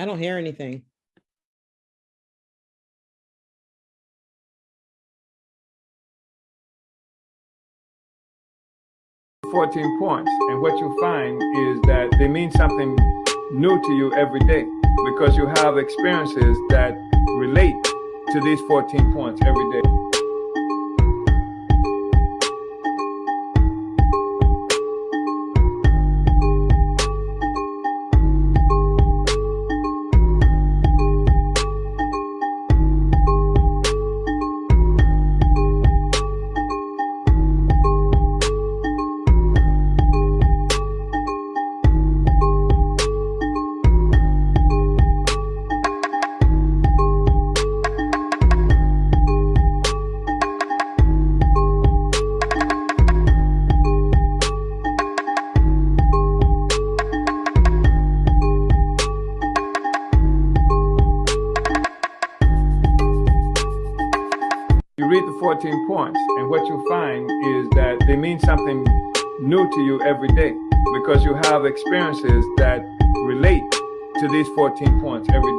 I don't hear anything. Fourteen points, and what you find is that they mean something new to you every day because you have experiences that relate to these fourteen points every day. Every day because you have experiences that relate to these 14 points every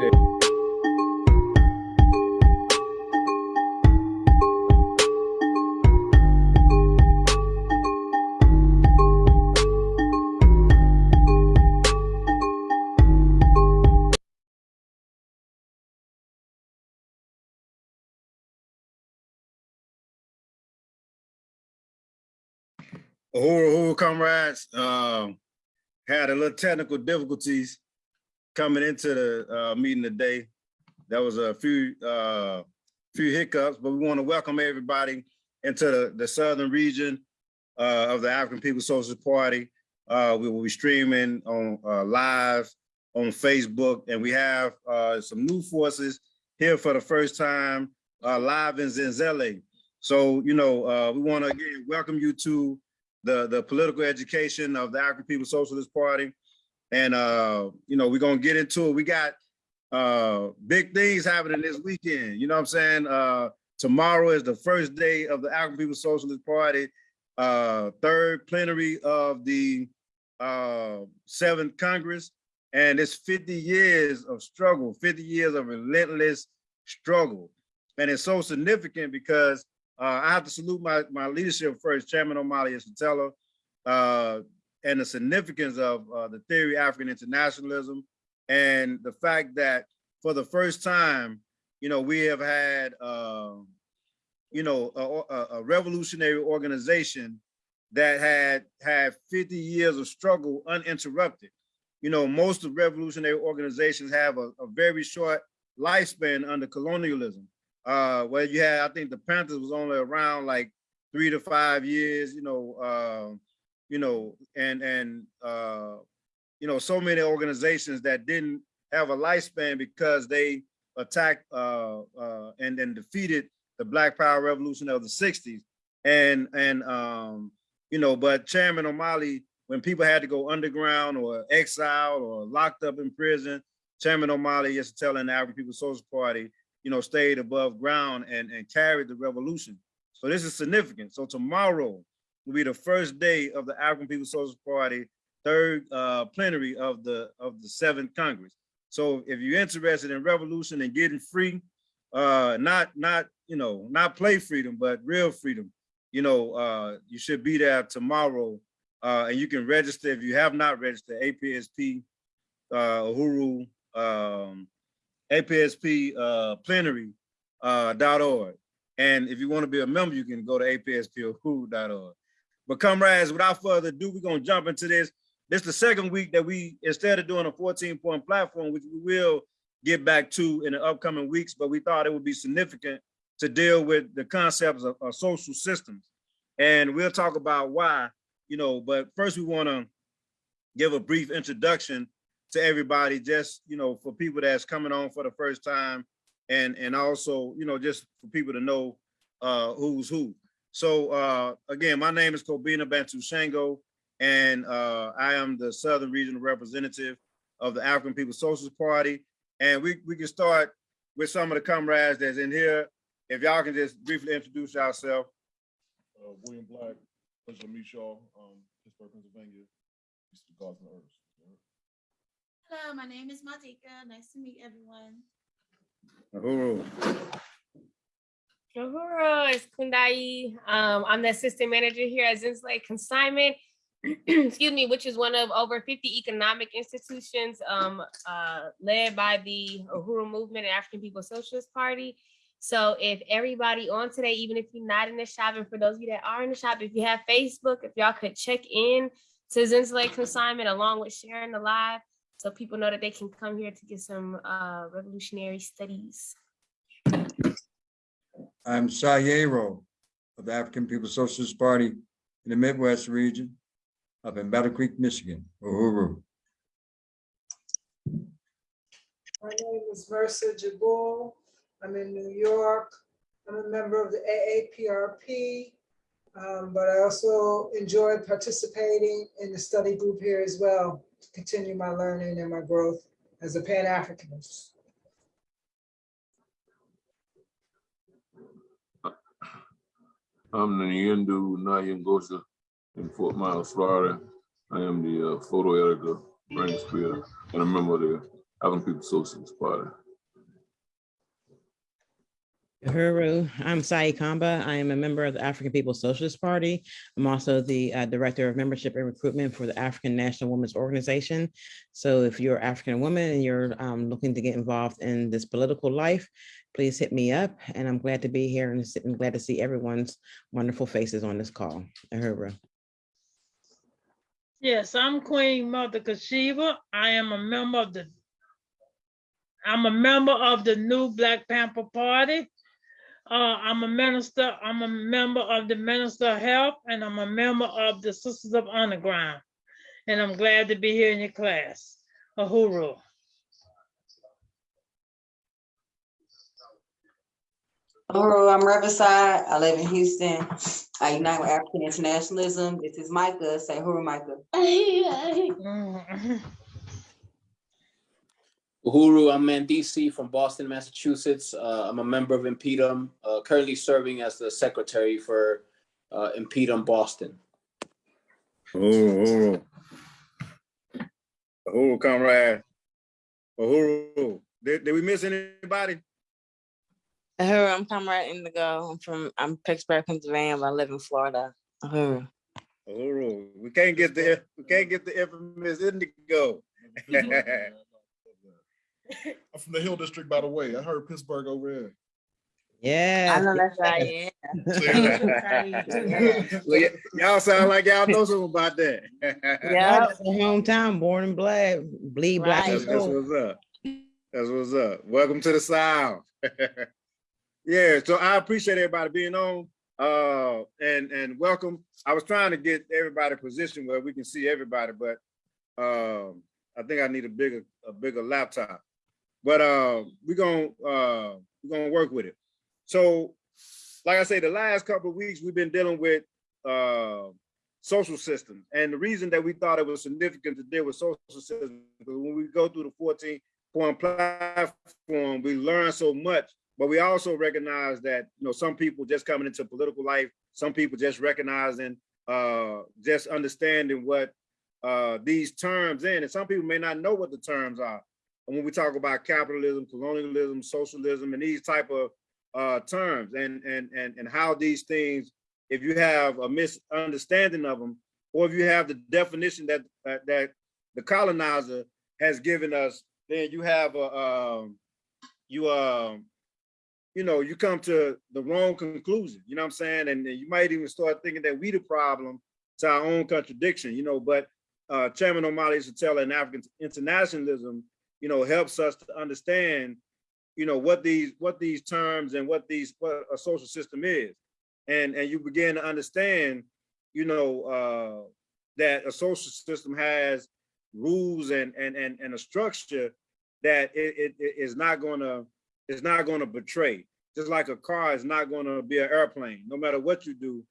Uhuru, comrades, um, had a little technical difficulties coming into the uh, meeting today. There was a few uh, few hiccups, but we want to welcome everybody into the, the southern region uh, of the African People's Socialist Party. Uh, we will be streaming on uh, live on Facebook, and we have some new forces here for the first time live in Zenzele. So, you know, we want to again welcome you to the, the political education of the African People's Socialist Party. And, uh, you know, we're going to get into it. We got uh, big things happening this weekend. You know what I'm saying? Uh, tomorrow is the first day of the African People's Socialist Party, uh, third plenary of the uh, seventh Congress. And it's 50 years of struggle, 50 years of relentless struggle. And it's so significant because uh, I have to salute my, my leadership first, Chairman Omali Yeshitela, uh, and the significance of uh, the theory of African internationalism and the fact that for the first time, you know, we have had, uh, you know, a, a, revolutionary organization that had had 50 years of struggle uninterrupted. You know, most of revolutionary organizations have a, a very short lifespan under colonialism uh where you had i think the panthers was only around like three to five years you know uh you know and and uh you know so many organizations that didn't have a lifespan because they attacked uh uh and then defeated the black power revolution of the 60s and and um you know but chairman omali when people had to go underground or exiled or locked up in prison chairman omali used to tell the african people's social party you know, stayed above ground and, and carried the revolution. So this is significant. So tomorrow will be the first day of the African People's Socialist Party third uh, plenary of the of the seventh Congress. So if you're interested in revolution and getting free, uh, not not you know not play freedom, but real freedom, you know, uh, you should be there tomorrow, uh, and you can register if you have not registered. APSP, uh, Uhuru, um, APSP uh, uh. And if you want to be a member, you can go to apsp.org. But comrades, without further ado, we're going to jump into this. This is the second week that we, instead of doing a 14 point platform, which we will get back to in the upcoming weeks, but we thought it would be significant to deal with the concepts of, of social systems. And we'll talk about why, you know, but first we want to give a brief introduction to everybody, just, you know, for people that's coming on for the first time and, and also, you know, just for people to know uh, who's who. So uh, again, my name is Kobina Bantu Shango, and uh, I am the Southern Regional Representative of the African People's Socialist Party. And we, we can start with some of the comrades that's in here. If y'all can just briefly introduce yourself. uh, William Black, President Meat Shaw, um, Pittsburgh, Pennsylvania, east Mr. Gosman Herbst. Hello, my name is Madika. Nice to meet everyone. Uhuru. Uhuru, it's Kundai. Um, I'm the assistant manager here at Zenzele Consignment. Excuse me, which is one of over 50 economic institutions um, uh, led by the Uhuru Movement and African People's Socialist Party. So if everybody on today, even if you're not in the shop, and for those of you that are in the shop, if you have Facebook, if y'all could check in to Zenzele Consignment along with sharing the live, so people know that they can come here to get some uh, revolutionary studies. I'm Sayero of the African People's Socialist Party in the Midwest region up in Battle Creek, Michigan. Uhuru. My name is Mercer Jabul. I'm in New York. I'm a member of the AAPRP. um, but I also enjoyed participating in the study group here as well to continue my learning and my growth as a Pan-Africanist. I'm Nyendu Nayangosha in Fort Myers, Florida. I am the uh, photo editor, Frank Spear, and a member of the African People's Socialist Party. Uhuru, I'm Sai Kamba. I am a member of the African People's Socialist Party. I'm also the uh, Director of Membership and Recruitment for the African National Women's Organization. So if you're African woman and you're um, looking to get involved in this political life, please hit me up. And I'm glad to be here and glad to see everyone's wonderful faces on this call. Uhuru. Yes, I'm Queen Mother Kashiba. I am a member of the I'm a member of the new Black Panther Party. Uh, I'm a minister, I'm a member of the Minister of Health, and I'm a member of the Sisters of Underground. And I'm glad to be here in your class. Uhuru. Hello, I'm Riverside. I live in Houston. I unite with African internationalism. This is Micah. Say who Micah. Uhuru, I'm Mandisi from Boston, Massachusetts. Uh, I'm a member of InPDUM, uh, currently serving as the secretary for uh, InPDUM Boston. Uhuru, Uhuru. Uhuru, comrade. Uhuru, did, did we miss anybody? Uhuru, I'm Comrade Indigo. I'm from, I'm Pittsburgh, Pennsylvania, but I live in Florida. Uhuru. Uhuru, we can't get the, we can't get the infamous Indigo. I'm from the Hill District, by the way. I heard Pittsburgh over there. Yeah. I know that's right, yeah. Well, Y'all sound like y'all know something about that. Yeah. That's the hometown, born and bled, bleed black That's, that's what's up. That's what's up. Welcome to the South. yeah, so I appreciate everybody being on. Uh, and and welcome. I was trying to get everybody positioned where we can see everybody, but um, I think I need a bigger a bigger laptop. But uh, we're gonna uh, we're gonna work with it. So, like I say, the last couple of weeks we've been dealing with uh, social systems. And the reason that we thought it was significant to deal with social systems, because when we go through the 14 point platform, we learn so much, but we also recognize that, you know, some people just coming into political life, some people just recognizing, uh, just understanding what uh, these terms in, and some people may not know what the terms are. And when we talk about capitalism, colonialism, socialism, and these type of uh, terms and, and, and, and how these things if you have a misunderstanding of them, or if you have the definition that that, that the colonizer has given us, then you have a um, you um you know you come to the wrong conclusion. You know what I'm saying? And, and you might even start thinking that we the problem to our own contradiction. You know, but uh, Chairman Omali used to tell in African internationalism, you know, helps us to understand, you know, what these what these terms and what these what a social system is. And and you begin to understand you know uh that a social system has rules and and and, and a structure that it, it, it is not going to is not to betray. Just like a car is not going to be an airplane. No matter what you do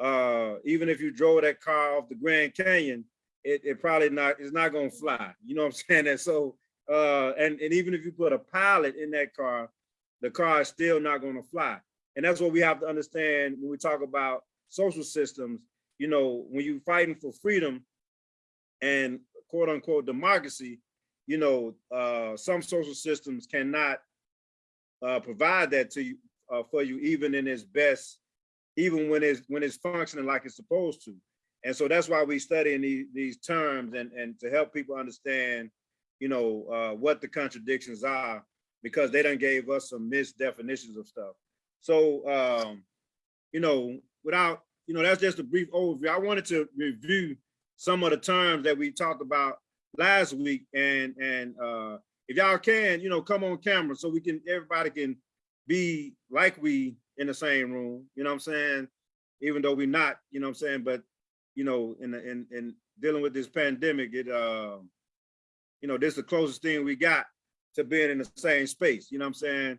uh even if you drove that car off the grand canyon it, it probably not it's not going to fly. You know what i'm saying? And so uh and and even if you put a pilot in that car the car is still not going to fly and that's what we have to understand when we talk about social systems. You know, when you're fighting for freedom and quote unquote democracy, you know, uh, some social systems cannot uh, provide that to you, uh, for you, even in its best, even when it's, when it's functioning like it's supposed to. And so that's why we studying these, these terms and, and to help people understand, you know, uh, what the contradictions are, because they done gave us some misdefinitions of stuff. So, um, you know, without, you know, that's just a brief overview. I wanted to review some of the terms that we talked about last week and, and, uh, if y'all can, you know, come on camera so we can, everybody can be like we in the same room, you know what I'm saying? Even though we're not, you know what I'm saying, but, you know, in, in, in dealing with this pandemic, it, uh, you know, this is the closest thing we got to being in the same space, you know what I'm saying?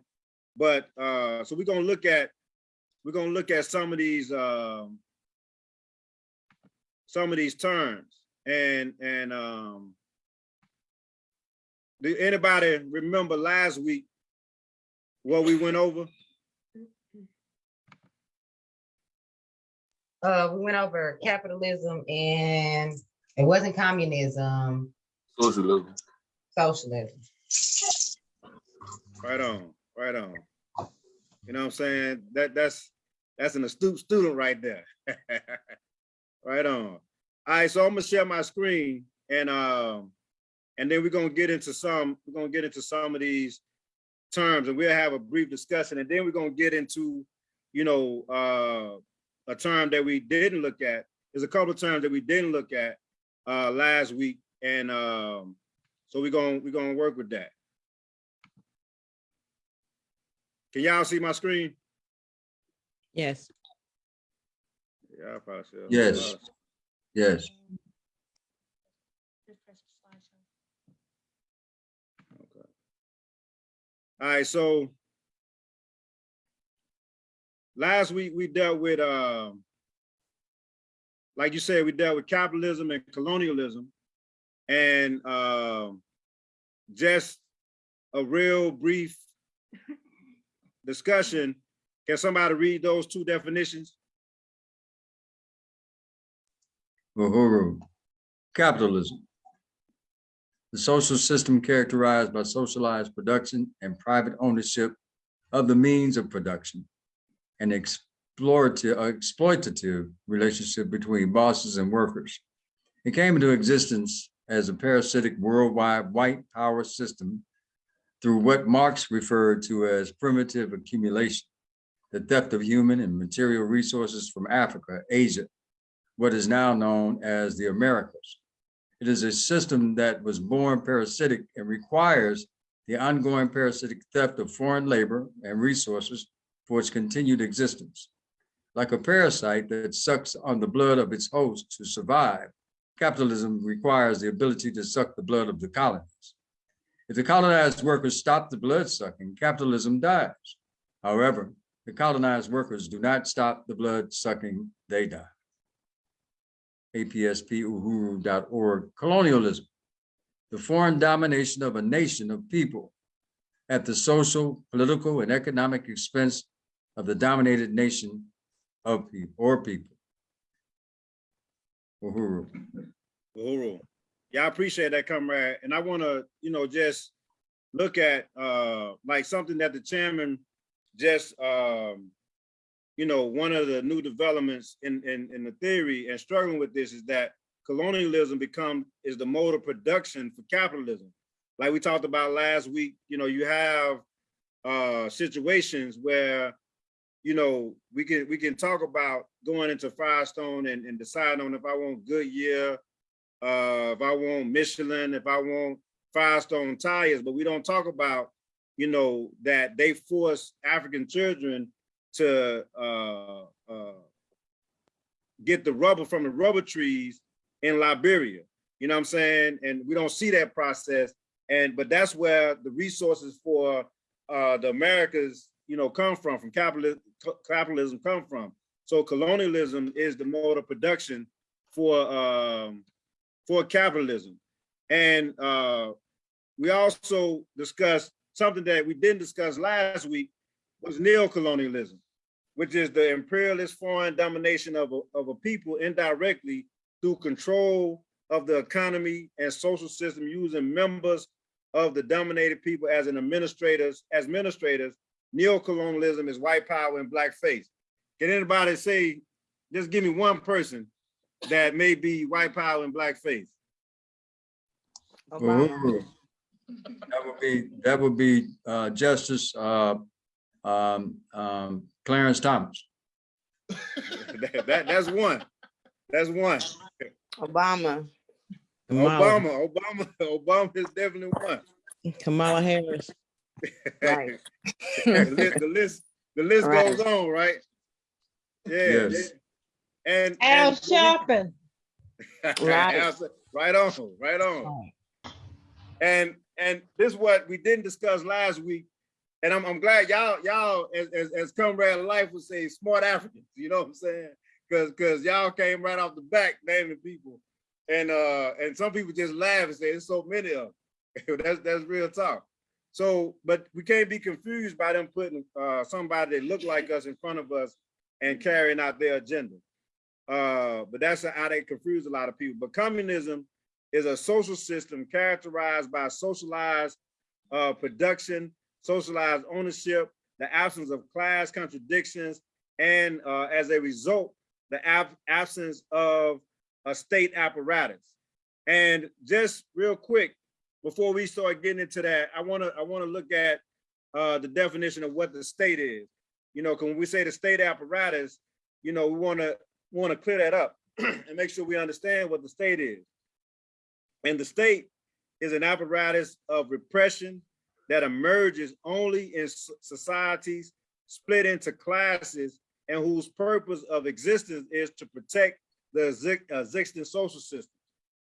But, uh, so we're gonna look at, we're gonna look at some of these, um, some of these terms and, and, um, did anybody remember last week what we went over? Uh, we went over capitalism and it wasn't communism, Socialism. socialism. Right on, right on. You know what I'm saying? That, that's, that's an astute student right there. Right on. All right, so I'm gonna share my screen and, um, and then we're gonna get into some, we're gonna get into some of these terms and we'll have a brief discussion and then we're gonna get into, you know, uh, a term that we didn't look at. There's a couple of terms that we didn't look at, uh, last week. And, um, so we're gonna, we're gonna work with that. Can y'all see my screen? Yes. Yeah, I probably should. Yes. Yes. Just press the slideshow. All right, so last week we dealt with, um, like you said, we dealt with capitalism and colonialism and um, just a real brief discussion. Can somebody read those two definitions? Uhuru. Capitalism. The social system characterized by socialized production and private ownership of the means of production and explorative, uh, exploitative relationship between bosses and workers. It came into existence as a parasitic worldwide white power system through what Marx referred to as primitive accumulation, the theft of human and material resources from Africa, Asia, what is now known as the Americas. It is a system that was born parasitic and requires the ongoing parasitic theft of foreign labor and resources for its continued existence. Like a parasite that sucks on the blood of its host to survive, capitalism requires the ability to suck the blood of the colonies. If the colonized workers stop the blood sucking, capitalism dies. However, the colonized workers do not stop the blood sucking, they die apspuhuru.org, colonialism, the foreign domination of a nation of people at the social, political, and economic expense of the dominated nation of people or people. Uhuru. Uhuru. Yeah, I appreciate that, comrade. And I want to, you know, just look at uh like something that the chairman just um you know, one of the new developments in, in, in the theory and struggling with this is that colonialism become is the mode of production for capitalism. Like we talked about last week, you know, you have uh, situations where, you know, we can we can talk about going into Firestone and, and deciding on if I want Goodyear, uh, if I want Michelin, if I want Firestone tires, but we don't talk about, you know, that they force African children to uh, uh, get the rubber from the rubber trees in Liberia. You know what I'm saying? And we don't see that process. And but that's where the resources for uh, the Americas, you know, come from, from capitalism, capitalism come from. So colonialism is the mode of production for um, for capitalism. And uh, we also discussed something that we didn't discuss last week, was neocolonialism, which is the imperialist foreign domination of a, of a people indirectly through control of the economy and social system using members of the dominated people as an administrators, as administrators, neocolonialism is white power and blackface. Can anybody say, just give me one person that may be white power and blackface? Uhuru. That would be, that would be uh, Justice uh, um, um, Clarence Thomas. That, that- that's one. That's one. Obama. Obama, Obama, Obama is definitely one. Kamala Harris. Right. The list, the list, the list Right. goes on, right? Yeah. Yes. And. Al and- Sharpton. Right. Right on, right on. And, and this is what we didn't discuss last week. And I'm, I'm glad y'all, y'all, as, as, as comrade life would say, smart Africans, you know what I'm saying? Cause, cause y'all came right off the back naming people. And, uh, and some people just laugh and say, there's so many of them. That's, that's real talk. So, but we can't be confused by them putting, uh, somebody that look like us in front of us and carrying out their agenda. Uh, but that's how they confuse a lot of people. But communism is a social system characterized by socialized uh, production, socialized ownership, the absence of class contradictions, and uh, as a result, the ab absence of a state apparatus. And just real quick, before we start getting into that, I want to I want to look at uh, the definition of what the state is. You know, when we say the state apparatus, you know, we want to want to clear that up and make sure we understand what the state is. And the state is an apparatus of repression that emerges only in societies split into classes and whose purpose of existence is to protect the exi- existing social system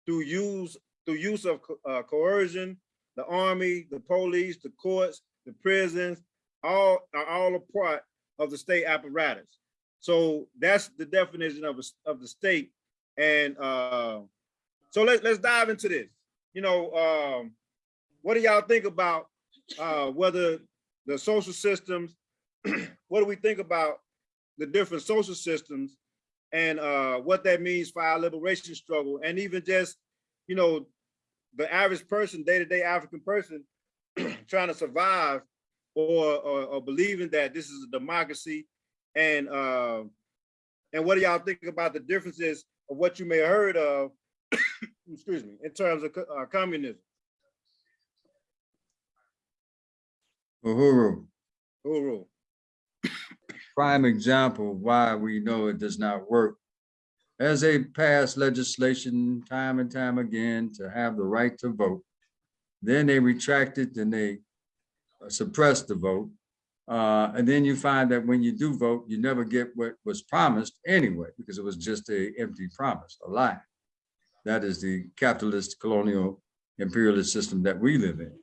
through use through use of uh, coercion, the army, the police, the courts, the prisons, all are all a part of the state apparatus. So that's the definition of, a- of the state. And uh, so let, let's dive into this. You know, um, what do y'all think about uh, whether the social systems, what do we think about the different social systems and uh, what that means for our liberation struggle and even just, you know, the average person, day-to-day African person trying to survive or, or, or believing that this is a democracy and uh, and what do y'all think about the differences of what you may have heard of, excuse me, in terms of uh, communism? Uhuru, Uhuru. prime example why we know it does not work. As they pass legislation time and time again to have the right to vote, then they retract it and they suppress the vote. Uh, and then you find that when you do vote, you never get what was promised anyway, because it was just a empty promise, a lie. That is the capitalist colonial imperialist system that we live in.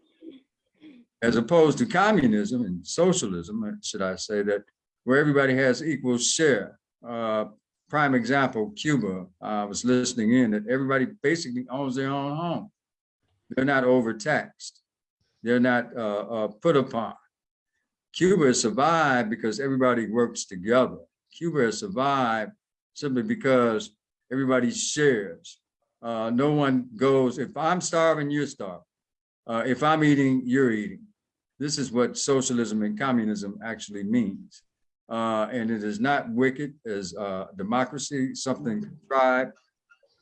As opposed to communism and socialism, uh, should I say that, where everybody has equal share. Uh, prime example, Cuba, I was listening in that everybody basically owns their own home. They're not overtaxed. They're not uh, uh, put upon. Cuba has survived because everybody works together. Cuba has survived simply because everybody shares. Uh, no one goes, if I'm starving, you're starving. Uh, if I'm eating, you're eating. This is what socialism and communism actually means. Uh, and it is not wicked as uh, democracy, something contrived,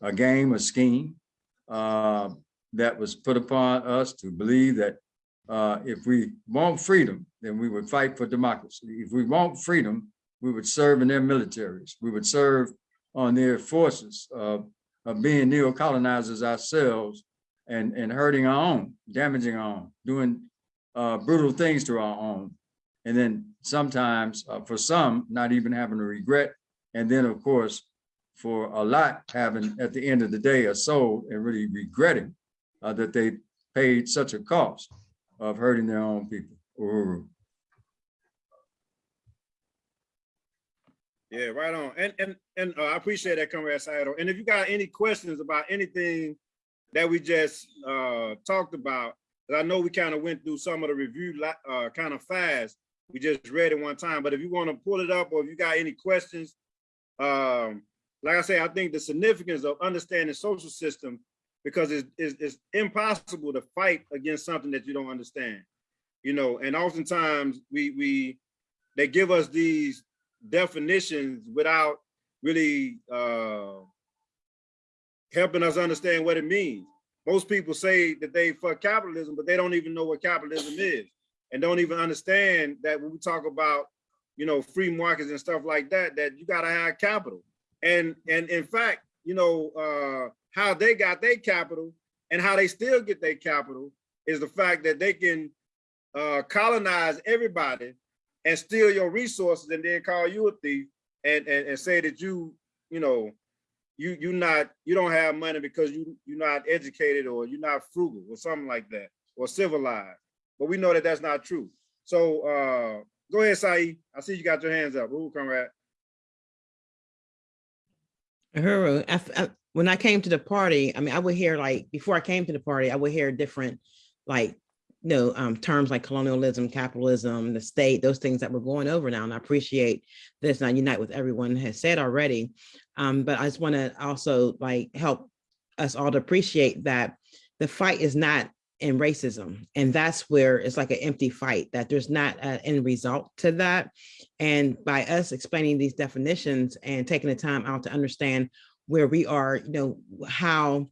a game, a scheme uh, that was put upon us to believe that uh, if we want freedom, then we would fight for democracy. If we want freedom, we would serve in their militaries. We would serve on their forces of, of being neo-colonizers ourselves and, and hurting our own, damaging our own, doing uh, brutal things to our own. And then sometimes, uh, for some, not even having a regret. And then, of course, for a lot, having at the end of the day a soul and really regretting uh, that they paid such a cost of hurting their own people. Yeah, right on. And and and uh, I appreciate that, Comrade Saito. And if you got any questions about anything that we just uh, talked about I know we kind of went through some of the review uh, kind of fast. We just read it one time, but if you want to pull it up or if you got any questions, um, like I say, I think the significance of understanding social system because it's, it's, it's impossible to fight against something that you don't understand. You know, and oftentimes we, we, they give us these definitions without really uh, helping us understand what it means. Most people say that they for capitalism, but they don't even know what capitalism is and don't even understand that when we talk about, you know, free markets and stuff like that, that you gotta have capital. And, and in fact, you know, uh, how they got their capital and how they still get their capital is the fact that they can uh, colonize everybody and steal your resources and then call you a thief and, and, and say that you, you know, you you not you don't have money because you you're not educated or you're not frugal or something like that or civilized. But we know that that's not true. So uh, go ahead, Saeed. I see you got your hands up. Conrad? Uhuru, I f- I- when I came to the party, I mean, I would hear like, before I came to the party, I would hear different, like, you know, um, terms like colonialism, capitalism, the state, those things that we're going over now. And I appreciate this, and I unite with everyone has said already. Um, but I just want to also like help us all to appreciate that the fight is not in racism. And that's where it's like an empty fight, that there's not uh, an end result to that. And by us explaining these definitions and taking the time out to understand where we are, you know, how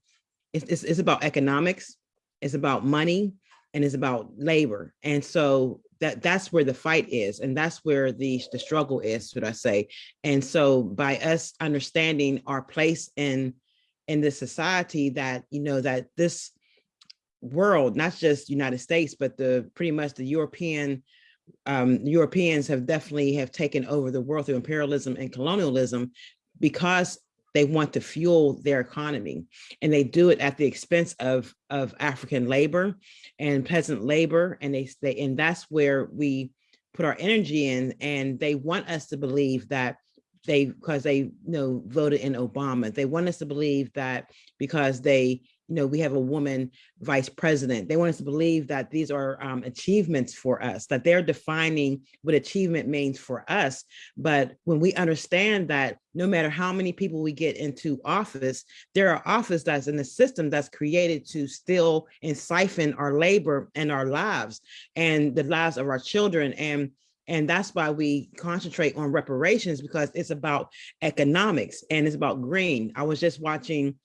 it's, it's, it's about economics, it's about money, and it's about labor. And so that that's where the fight is. And that's where the, the struggle is, should I say. And so by us understanding our place in, in this society that, you know, that this world, not just United States, but the pretty much the European um, Europeans have definitely have taken over the world through imperialism and colonialism because they want to fuel their economy. And they do it at the expense of of African labor and peasant labor. And they they and that's where we put our energy in. And they want us to believe that they because they you know voted in Obama. They want us to believe that because they you know, we have a woman vice president. They want us to believe that these are um, achievements for us, that they're defining what achievement means for us. But when we understand that no matter how many people we get into office, there are office that's in the system that's created to still and siphon our labor and our lives and the lives of our children. And and that's why we concentrate on reparations because it's about economics and it's about green. I was just watching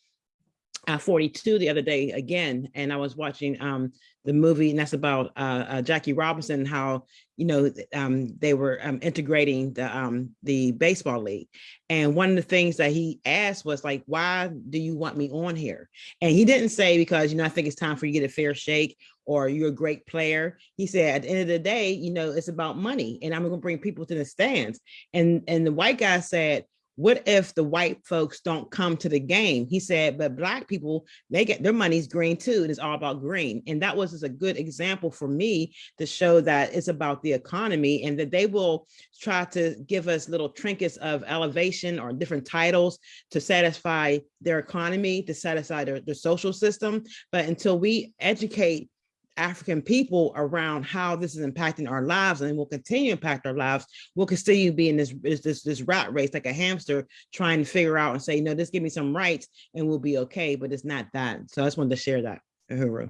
uh, 42 the other day again, and I was watching um, the movie, and that's about uh, uh, Jackie Robinson, how you know um, they were um, integrating the um, the baseball league, and one of the things that he asked was like, "Why do you want me on here?" And he didn't say because you know I think it's time for you to get a fair shake or you're a great player. He said, at the end of the day, you know, it's about money, and I'm going to bring people to the stands. And and the white guy said, what if the white folks don't come to the game? He said, but black people, they get their money's green too. And it's all about green. And that was just a good example for me to show that it's about the economy and that they will try to give us little trinkets of elevation or different titles to satisfy their economy, to satisfy their, their social system. But until we educate African people around how this is impacting our lives and will continue to impact our lives, we'll continue to be in this, this, this rat race like a hamster trying to figure out and say, no, just give me some rights and we'll be okay, but it's not that. So I just wanted to share that. Uhuru.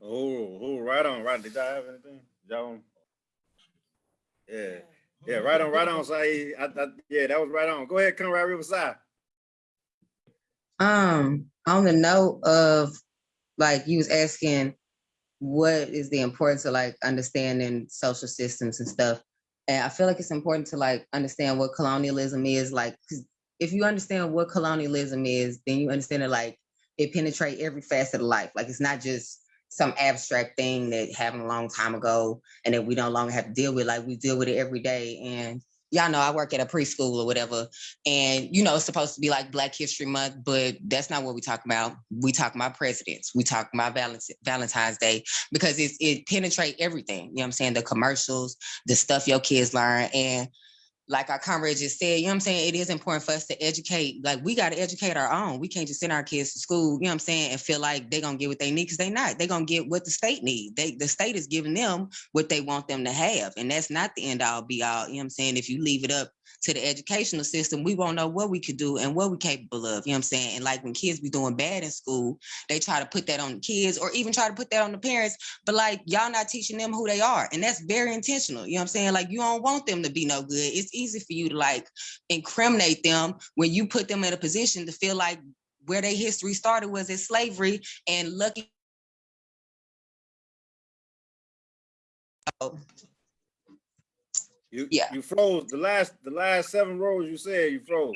Oh, oh, right on, right. Did y'all have anything? Y'all? Yeah, yeah, right on, right on, Saeed. I, I, yeah, that was right on. Go ahead, Conrad Riverside. Um, on the note of like you was asking what is the importance of like understanding social systems and stuff. And I feel like it's important to like understand what colonialism is like, if you understand what colonialism is, then you understand it like it penetrate every facet of life. Like it's not just some abstract thing that happened a long time ago and that we no longer have to deal with. Like we deal with it every day. And y'all know I work at a preschool or whatever, and you know it's supposed to be like Black History Month, but that's not what we talk about. We talk about presidents. We talk about Valentine's Day because it's, it penetrate everything. You know what I'm saying? The commercials, the stuff your kids learn, and like our comrade just said, you know what I'm saying? It is important for us to educate. Like we got to educate our own. We can't just send our kids to school, you know what I'm saying, and feel like they're gonna get what they need because they not. They're gonna get what the state needs. They the state is giving them what they want them to have. And that's not the end all be all. You know what I'm saying? If you leave it up to the educational system, we won't know what we could do and what we're capable of. You know what I'm saying? And like when kids be doing bad in school, they try to put that on the kids or even try to put that on the parents. But like y'all not teaching them who they are. And that's very intentional. You know what I'm saying? Like you don't want them to be no good. It's easy for you to like incriminate them when you put them in a position to feel like where their history started was in slavery and lucky. You, Yeah. you froze the last, the last seven rows you said you froze.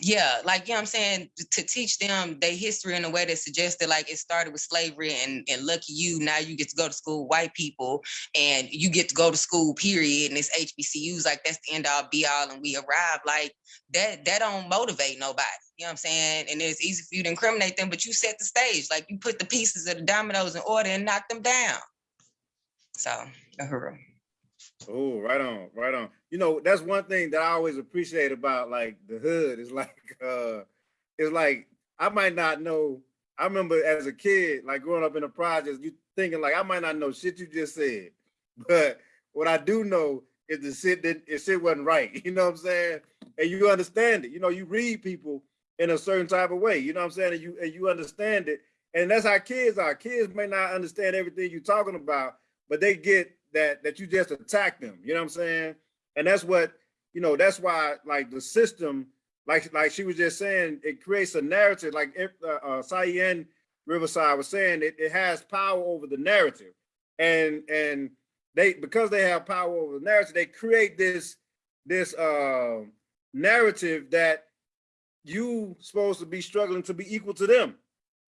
Yeah, like, you know what I'm saying, to teach them their history in a way that suggests that like it started with slavery and, and lucky you, now you get to go to school, white people, and you get to go to school, period, and it's HBCUs, like that's the end all be all, and we arrive, like that, that don't motivate nobody, you know what I'm saying? And it's easy for you to incriminate them, but you set the stage, like you put the pieces of the dominoes in order and knock them down. So, Uhuru. Oh, right on, right on. You know, that's one thing that I always appreciate about like the hood is like uh it's like I might not know. I remember as a kid, like growing up in the projects, you thinking like I might not know shit you just said. But what I do know is the shit that the shit wasn't right. You know what I'm saying? And you understand it. You know, you read people in a certain type of way. You know what I'm saying? And you and you understand it. And that's how kids are. Kids may not understand everything you're talking about, but they get that that you just attack them. You know what I'm saying? And that's what you know. That's why like the system, like like she was just saying, it creates a narrative. Like if uh, uh, Cyan Riverside was saying, it, it has power over the narrative, and and they because they have power over the narrative, they create this this uh, narrative that you supposed to be struggling to be equal to them.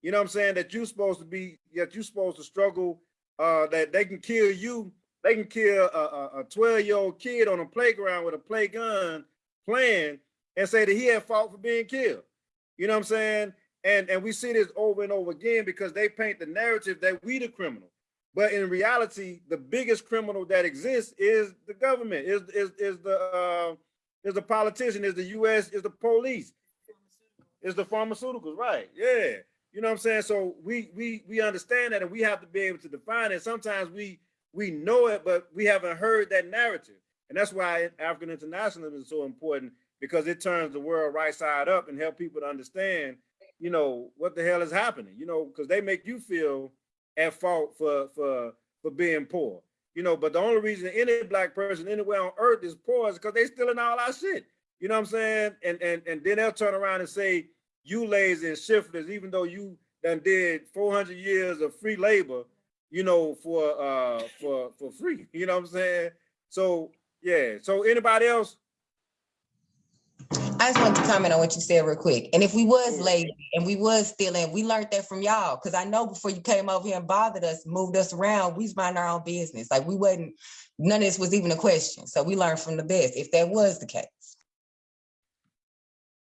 You know what I'm saying? That you're supposed to be, that you're supposed to struggle, uh, that they can kill you. They can kill a 12 year old kid on a playground with a play gun playing and say that he had fault for being killed. You know what I'm saying? And, and we see this over and over again because they paint the narrative that we the criminal. But in reality, the biggest criminal that exists is the government, is, is, is the uh, is the politician, is the US, is the police, is the pharmaceuticals, right? Yeah. You know what I'm saying? So we we we understand that and we have to be able to define it. Sometimes we we know it, but we haven't heard that narrative. And that's why African internationalism is so important because it turns the world right side up and help people to understand, you know, what the hell is happening, you know, because they make you feel at fault for for for being poor. You know, but the only reason any black person anywhere on earth is poor is because they stealing all our shit. You know what I'm saying? And and and then they'll turn around and say, you lazy and shiftless, even though you done did 400 years of free labor, you know, for uh for for free. You know what I'm saying? So yeah. So anybody else? I just wanted to comment on what you said real quick. And if we was lazy and we was stealing, we learned that from y'all. Cause I know before you came over here and bothered us, moved us around, we was minding our own business. Like we wasn't, none of this was even a question. So we learned from the best, if that was the case.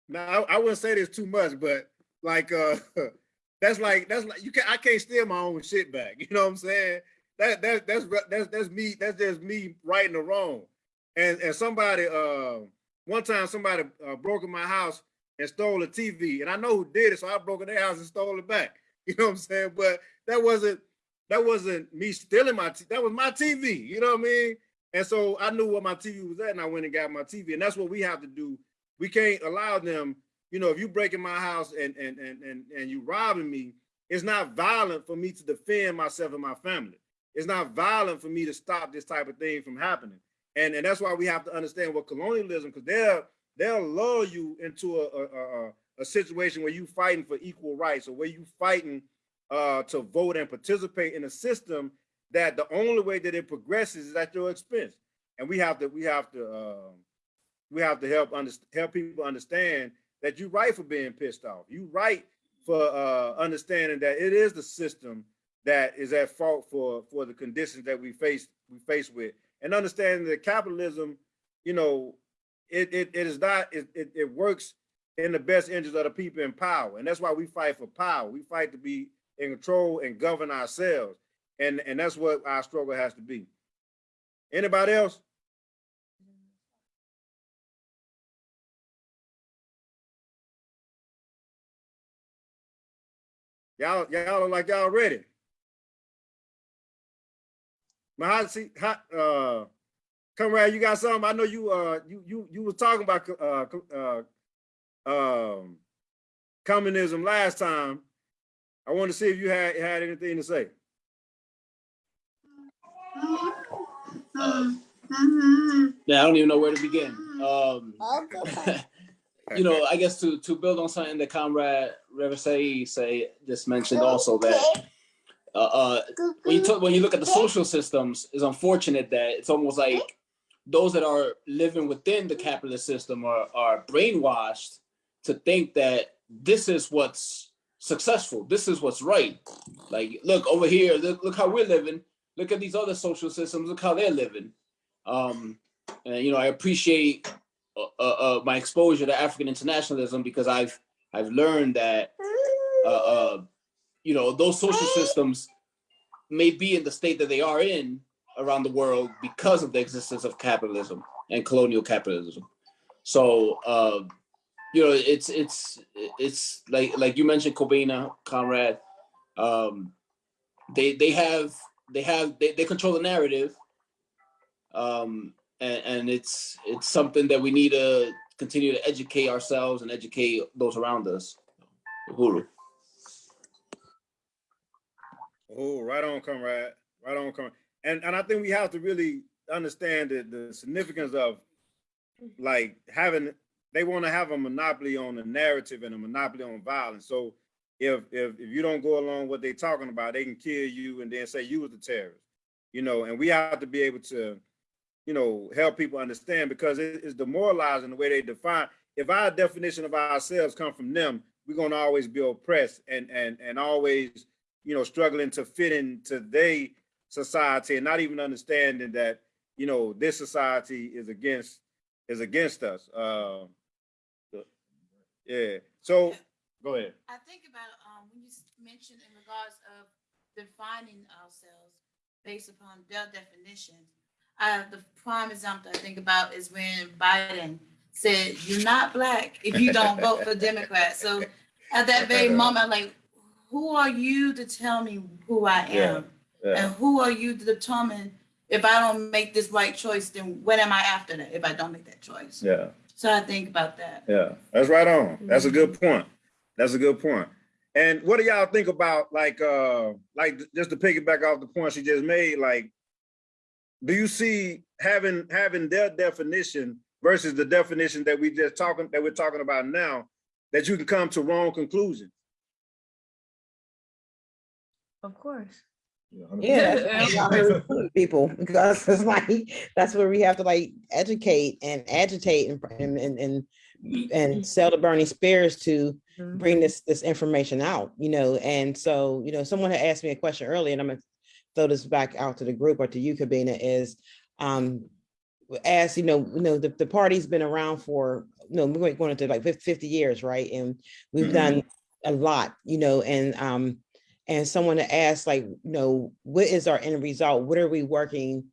Now I, I wouldn't say this too much, but like uh that's like that's like you can I can't steal my own shit back. You know what I'm saying? That that that's that's that's me, that's just me right and the wrong. And and somebody uh one time somebody uh, broke in my house and stole a TV, and I know who did it, so I broke in their house and stole it back. You know what I'm saying? But that wasn't that wasn't me stealing my that was my TV. You know what I mean? And so I knew what my TV was at, and I went and got my TV. And that's what we have to do. We can't allow them. You know, if you break in my house and and and and and you robbing me, it's not violent for me to defend myself and my family. It's not violent for me to stop this type of thing from happening. And, and that's why we have to understand what colonialism, because they'll they'll lull you into a, a, a, a situation where you fighting for equal rights or where you fighting uh, to vote and participate in a system that the only way that it progresses is at your expense. And we have to we have to uh, we have to help under, help people understand that you're right for being pissed off. You right for uh, understanding that it is the system that is at fault for for the conditions that we face we face with and understanding that capitalism, you know, it it, it is not it, it, it works in the best interest of the people in power, and that's why we fight for power. We fight to be in control and govern ourselves, and and that's what our struggle has to be. Anybody else? Y'all, y'all look like y'all ready. Mahasi, uh, Comrade, you got something? I know you, uh, you, you, you was talking about, uh, uh, um, communism last time. I want to see if you had, had anything to say. Yeah, I don't even know where to begin. Um, you know, I guess to to build on something that Comrade Reversay say just mentioned also that uh, uh, when you talk when you look at the social systems, it's unfortunate that it's almost like those that are living within the capitalist system are are brainwashed to think that this is what's successful, this is what's right. Like, look over here, look look how we're living. Look at these other social systems. Look how they're living. Um, and you know, I appreciate uh, uh, my exposure to African internationalism because I've I've learned that uh, uh, you know those social systems may be in the state that they are in around the world because of the existence of capitalism and colonial capitalism. So uh, you know it's it's it's like like you mentioned, Kobina, comrade. Um, they they have they have they, they control the narrative. Um, and, and it's it's something that we need to continue to educate ourselves and educate those around us. Uhuru. Oh, right on, comrade. Right on, comrade. And and I think we have to really understand the, the significance of like having they want to have a monopoly on the narrative and a monopoly on violence. So if if if you don't go along what they're talking about, they can kill you and then say you was the terrorist. You know, and we have to be able to, you know, help people understand because it is demoralizing the way they define. If our definition of ourselves come from them, we're gonna always be oppressed and and and always, you know, struggling to fit into their society and not even understanding that, you know, this society is against is against us. Uh, yeah. So go ahead. I think about, um, when you mentioned in regards of defining ourselves based upon their definitions. Uh, the prime example I think about is when Biden said, you're not black if you don't vote for Democrats. So at that very moment, like, who are you to tell me who I Yeah, am? yeah. And who are you to determine if I don't make this right choice, then what am I after that if I don't make that choice? Yeah. So I think about that. Yeah, that's right on. That's a good point. That's a good point. And what do y'all think about like uh like just to piggyback off the point she just made, like do you see having having their definition versus the definition that we just talking that we're talking about now that you can come to wrong conclusions? Of course. Yeah, that's why we recruit people because it's like that's where we have to like educate and agitate and and and and, and sell the Burning Spears to mm-hmm. bring this this information out, you know. And so, you know, someone had asked me a question earlier, and I'm gonna throw this back out to the group or to you, Kobina, is um as you know, you know, the, the party's been around for, you know, we're going into like 50 years, right? And we've Mhm. done a lot, you know, and um, and someone to ask like, you know, what is our end result? What are we working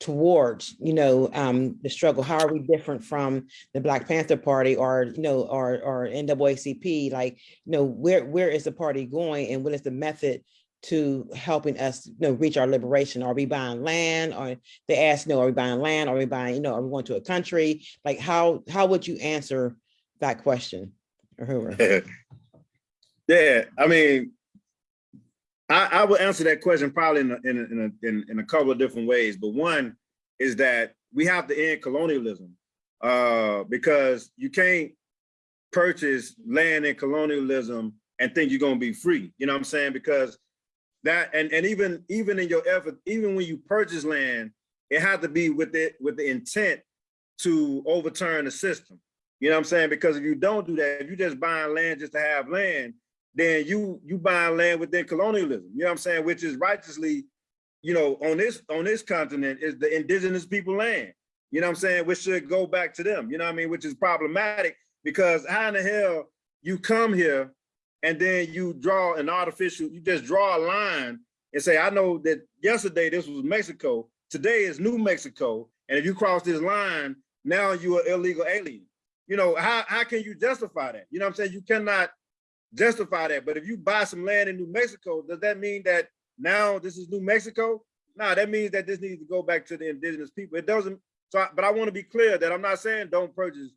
towards, you know, um, the struggle? How are we different from the Black Panther Party or, you know, or or NAACP? Like, you know, where where is the party going and what is the method to helping us, you know, reach our liberation? Are we buying land? Or they ask, you know, are we buying land? Are we buying, you know, are we going to a country? Like how how would you answer that question? Or Uhuru? Yeah, I mean, I, I would answer that question probably in a, in a, in a, in, in a couple of different ways. But one is that we have to end colonialism uh, because you can't purchase land in colonialism and think you're gonna be free. You know what I'm saying? Because that and and even even in your effort, even when you purchase land, it had to be with it with the intent to overturn the system. You know what I'm saying? Because if you don't do that, if you just buying land just to have land, then you you buying land within colonialism. You know what I'm saying? Which is righteously, you know, on this on this continent is the indigenous people land. You know what I'm saying? Which should go back to them. You know what I mean? Which is problematic because how in the hell you come here and then you draw an artificial, you just draw a line and say, I know that yesterday this was Mexico, today is New Mexico, and if you cross this line, now you are an illegal alien. You know, how, how can you justify that? You know what I'm saying? You cannot justify that. But if you buy some land in New Mexico, does that mean that now this is New Mexico? No, that means that this needs to go back to the indigenous people. It doesn't, So, I- but I want to be clear that I'm not saying don't purchase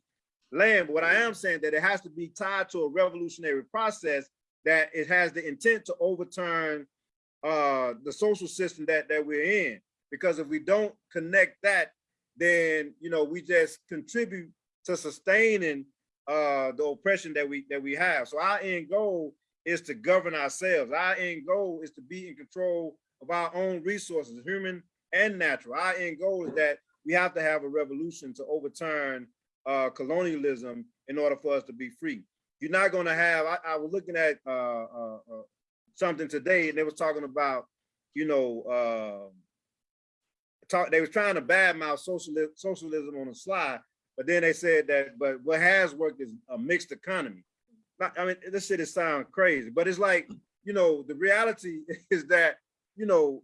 land, but what I am saying that it has to be tied to a revolutionary process that it has the intent to overturn uh, the social system that, that we're in. Because if we don't connect that, then, you know, we just contribute to sustaining uh, the oppression that we, that we have. So our end goal is to govern ourselves. Our end goal is to be in control of our own resources, human and natural. Our end goal is that we have to have a revolution to overturn uh, colonialism in order for us to be free. You're not going to have. I, I was looking at uh, uh, uh, something today, and they was talking about, you know, uh, talk. They was trying to badmouth socialism, socialism on the slide, but then they said that. But what has worked is a mixed economy. Not, I mean, this shit is sound crazy, but it's like, you know, the reality is that, you know,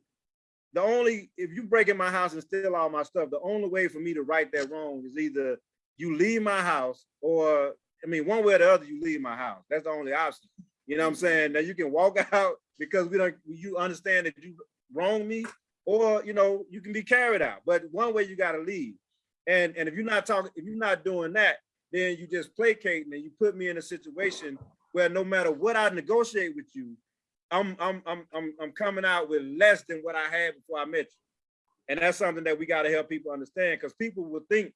the only if you break in my house and steal all my stuff, the only way for me to right that wrong is either you leave my house or I mean, one way or the other, you leave my house. That's the only option. You know what I'm saying? That you can walk out because we don't you understand that you wrong me, or you know, you can be carried out. But one way you gotta leave. And and if you're not talking, if you're not doing that, then you just placating and you put me in a situation where no matter what I negotiate with you, I'm I'm I'm I'm I'm coming out with less than what I had before I met you. And that's something that we got to help people understand because people will think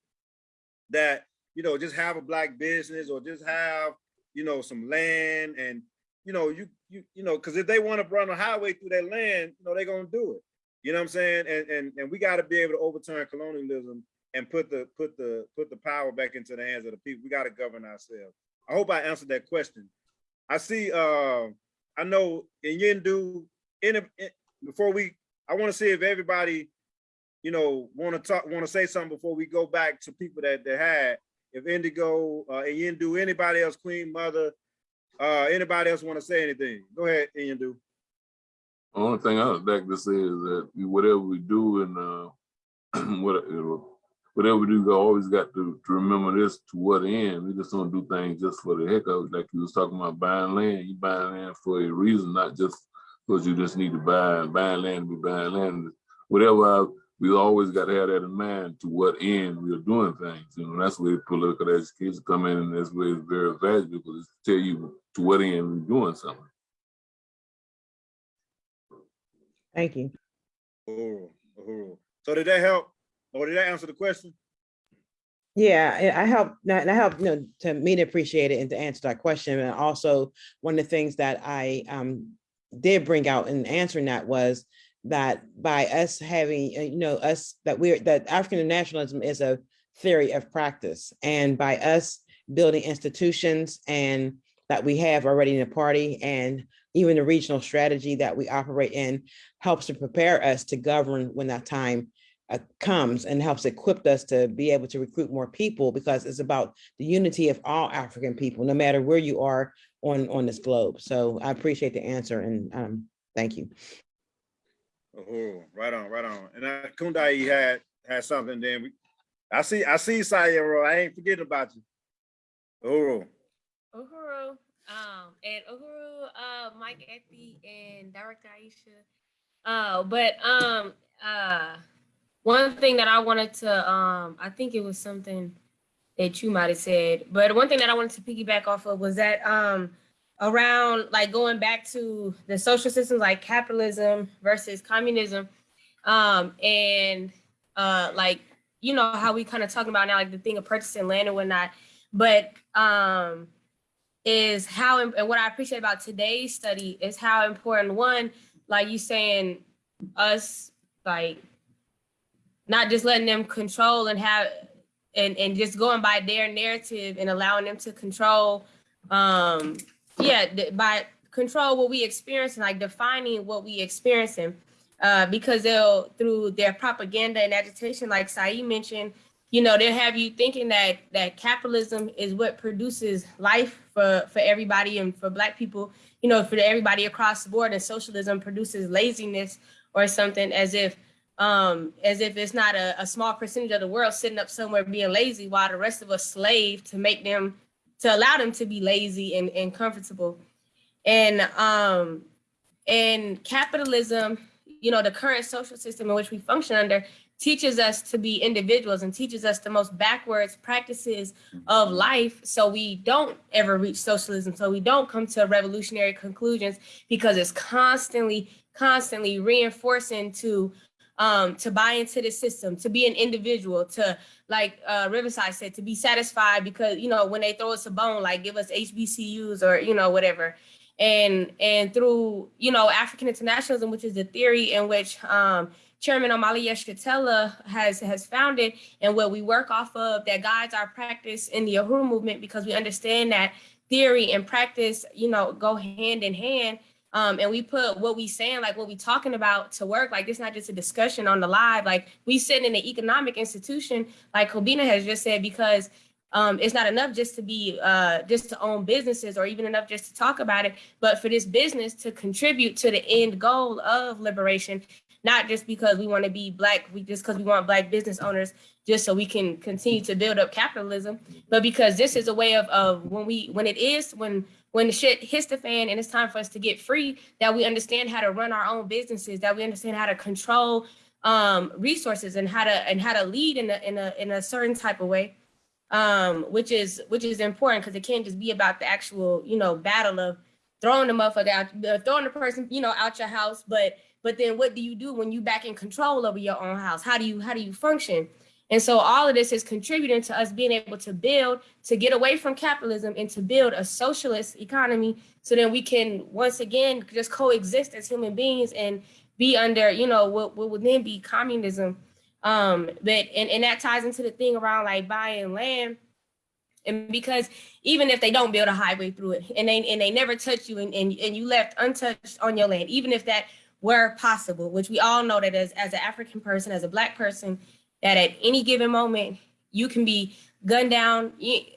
that, you know, just have a black business or just have, you know, some land and, you know, you, you, you know, because if they want to run a highway through that land, you know, they're going to do it. You know what I'm saying? And, and, and we got to be able to overturn colonialism and put the, put the, put the power back into the hands of the people. We got to govern ourselves. I hope I answered that question. I see, uh, I know in Yindu, in, in before we, I want to see if everybody, you know, want to talk, want to say something before we go back to people that they had. If Indigo, uh, and Yindu, anybody else, Queen Mother, uh, anybody else want to say anything? Go ahead, Yindu. The only thing I would like to say is that whatever we do and uh, what, whatever we do, we always got to, to remember this to what end. We just don't do things just for the heck of it. Like you was talking about buying land, you buying land for a reason, not just because you just need to buy buying land to be buying land. Whatever I, we always got to have that in mind to what end we are doing things. You know, that's where political education come in, and that's where it's very valuable because it's tell you to what end we're doing something. Thank you. Uhuru, Uhuru. So did that help? Or did that answer the question? Yeah, I I help, that that helped, you know, to me to appreciate it and to answer that question. And also, one of the things that I um did bring out in answering that was that by us having, uh, you know, us, that we're, that African nationalism is a theory of practice. And by us building institutions and that we have already in the party and even the regional strategy that we operate in helps to prepare us to govern when that time uh, comes and helps equip us to be able to recruit more people because it's about the unity of all African people, no matter where you are on, on this globe. So I appreciate the answer and um, thank you. Uhuru, right on, right on. And uh, Kundai had, had something then we, I see, I see Sayero, I ain't forgetting about you. Uhuru. Uhuru, um, and Uhuru, uh, Mike Ethy and Director Aisha. Uh, but um, uh, one thing that I wanted to, um, I think it was something that you might have said, but one thing that I wanted to piggyback off of was that um, around like going back to the social systems like capitalism versus communism, um, and uh, like you know how we kind of talking about now, like the thing of purchasing land and whatnot, but um, is how and what I appreciate about today's study is how important one, like you saying, us like not just letting them control and have and and just going by their narrative and allowing them to control um yeah by control what we experience and like defining what we experiencing uh because they'll through their propaganda and agitation like Saeed mentioned you know they'll have you thinking that that capitalism is what produces life for for everybody and for black people you know for everybody across the board and socialism produces laziness or something as if um as if it's not a, a small percentage of the world sitting up somewhere being lazy while the rest of us slave to make them to allow them to be lazy and, and comfortable. And um and capitalism you know the current social system in which we function under teaches us to be individuals and teaches us the most backwards practices of life. So we don't ever reach socialism. So we don't come to revolutionary conclusions because it's constantly constantly reinforcing to um to buy into the system to be an individual to like uh riverside said to be satisfied because you know when they throw us a bone like give us hbcus or you know whatever and and through you know african internationalism which is the theory in which um Chairman Omali Yeshitela has has founded and what we work off of that guides our practice in the Uhuru movement because we understand that theory and practice, you know, go hand in hand. Um, and we put what we saying, like what we talking about to work. Like it's not just a discussion on the live. Like we sit in an economic institution, like Kobina has just said, because um, it's not enough just to be uh, just to own businesses or even enough just to talk about it, but for this business to contribute to the end goal of liberation not just because we want to be black, we just because we want black business owners, just so we can continue to build up capitalism, but because this is a way of, of when we when it is when when the shit hits the fan and it's time for us to get free, that we understand how to run our own businesses, that we understand how to control um, resources and how to and how to lead in a in a in a certain type of way, um, which is which is important because it can't just be about the actual you know battle of throwing the motherfucker out, uh, throwing the person you know out your house, but but then what do you do when you back in control over your own house? How do you how do you function? And so all of this is contributing to us being able to build, to get away from capitalism and to build a socialist economy so then we can once again just coexist as human beings and be under, you know, what, what would then be communism. Um, but and, and that ties into the thing around like buying land. And because even if they don't build a highway through it and they and they never touch you and, and, and you left untouched on your land, even if that were possible, which we all know that as, as an African person, as a black person, that at any given moment, you can be gunned down,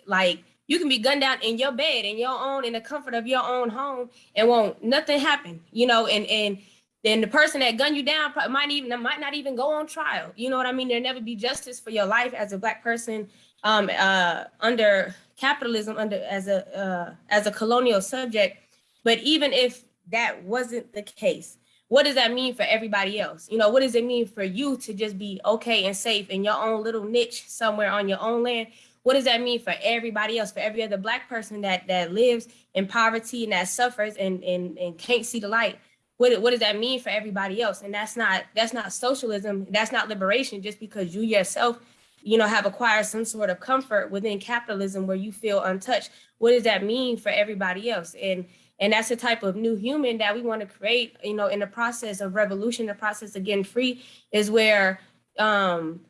like you can be gunned down in your bed, in your own, in the comfort of your own home, and won't nothing happen, you know, and and then the person that gunned you down might even might not even go on trial. You know what I mean? There'll never be justice for your life as a black person um, uh, under capitalism, under as a uh, as a colonial subject. But even if that wasn't the case, what does that mean for everybody else? You know, what does it mean for you to just be okay and safe in your own little niche somewhere on your own land? What does that mean for everybody else, for every other black person that that lives in poverty and that suffers and and, and can't see the light? What, what does that mean for everybody else? And that's not that's not socialism. That's not liberation just because you yourself, you know, have acquired some sort of comfort within capitalism where you feel untouched. What does that mean for everybody else? And and that's the type of new human that we want to create, you know, in the process of revolution, the process of getting free is where, um,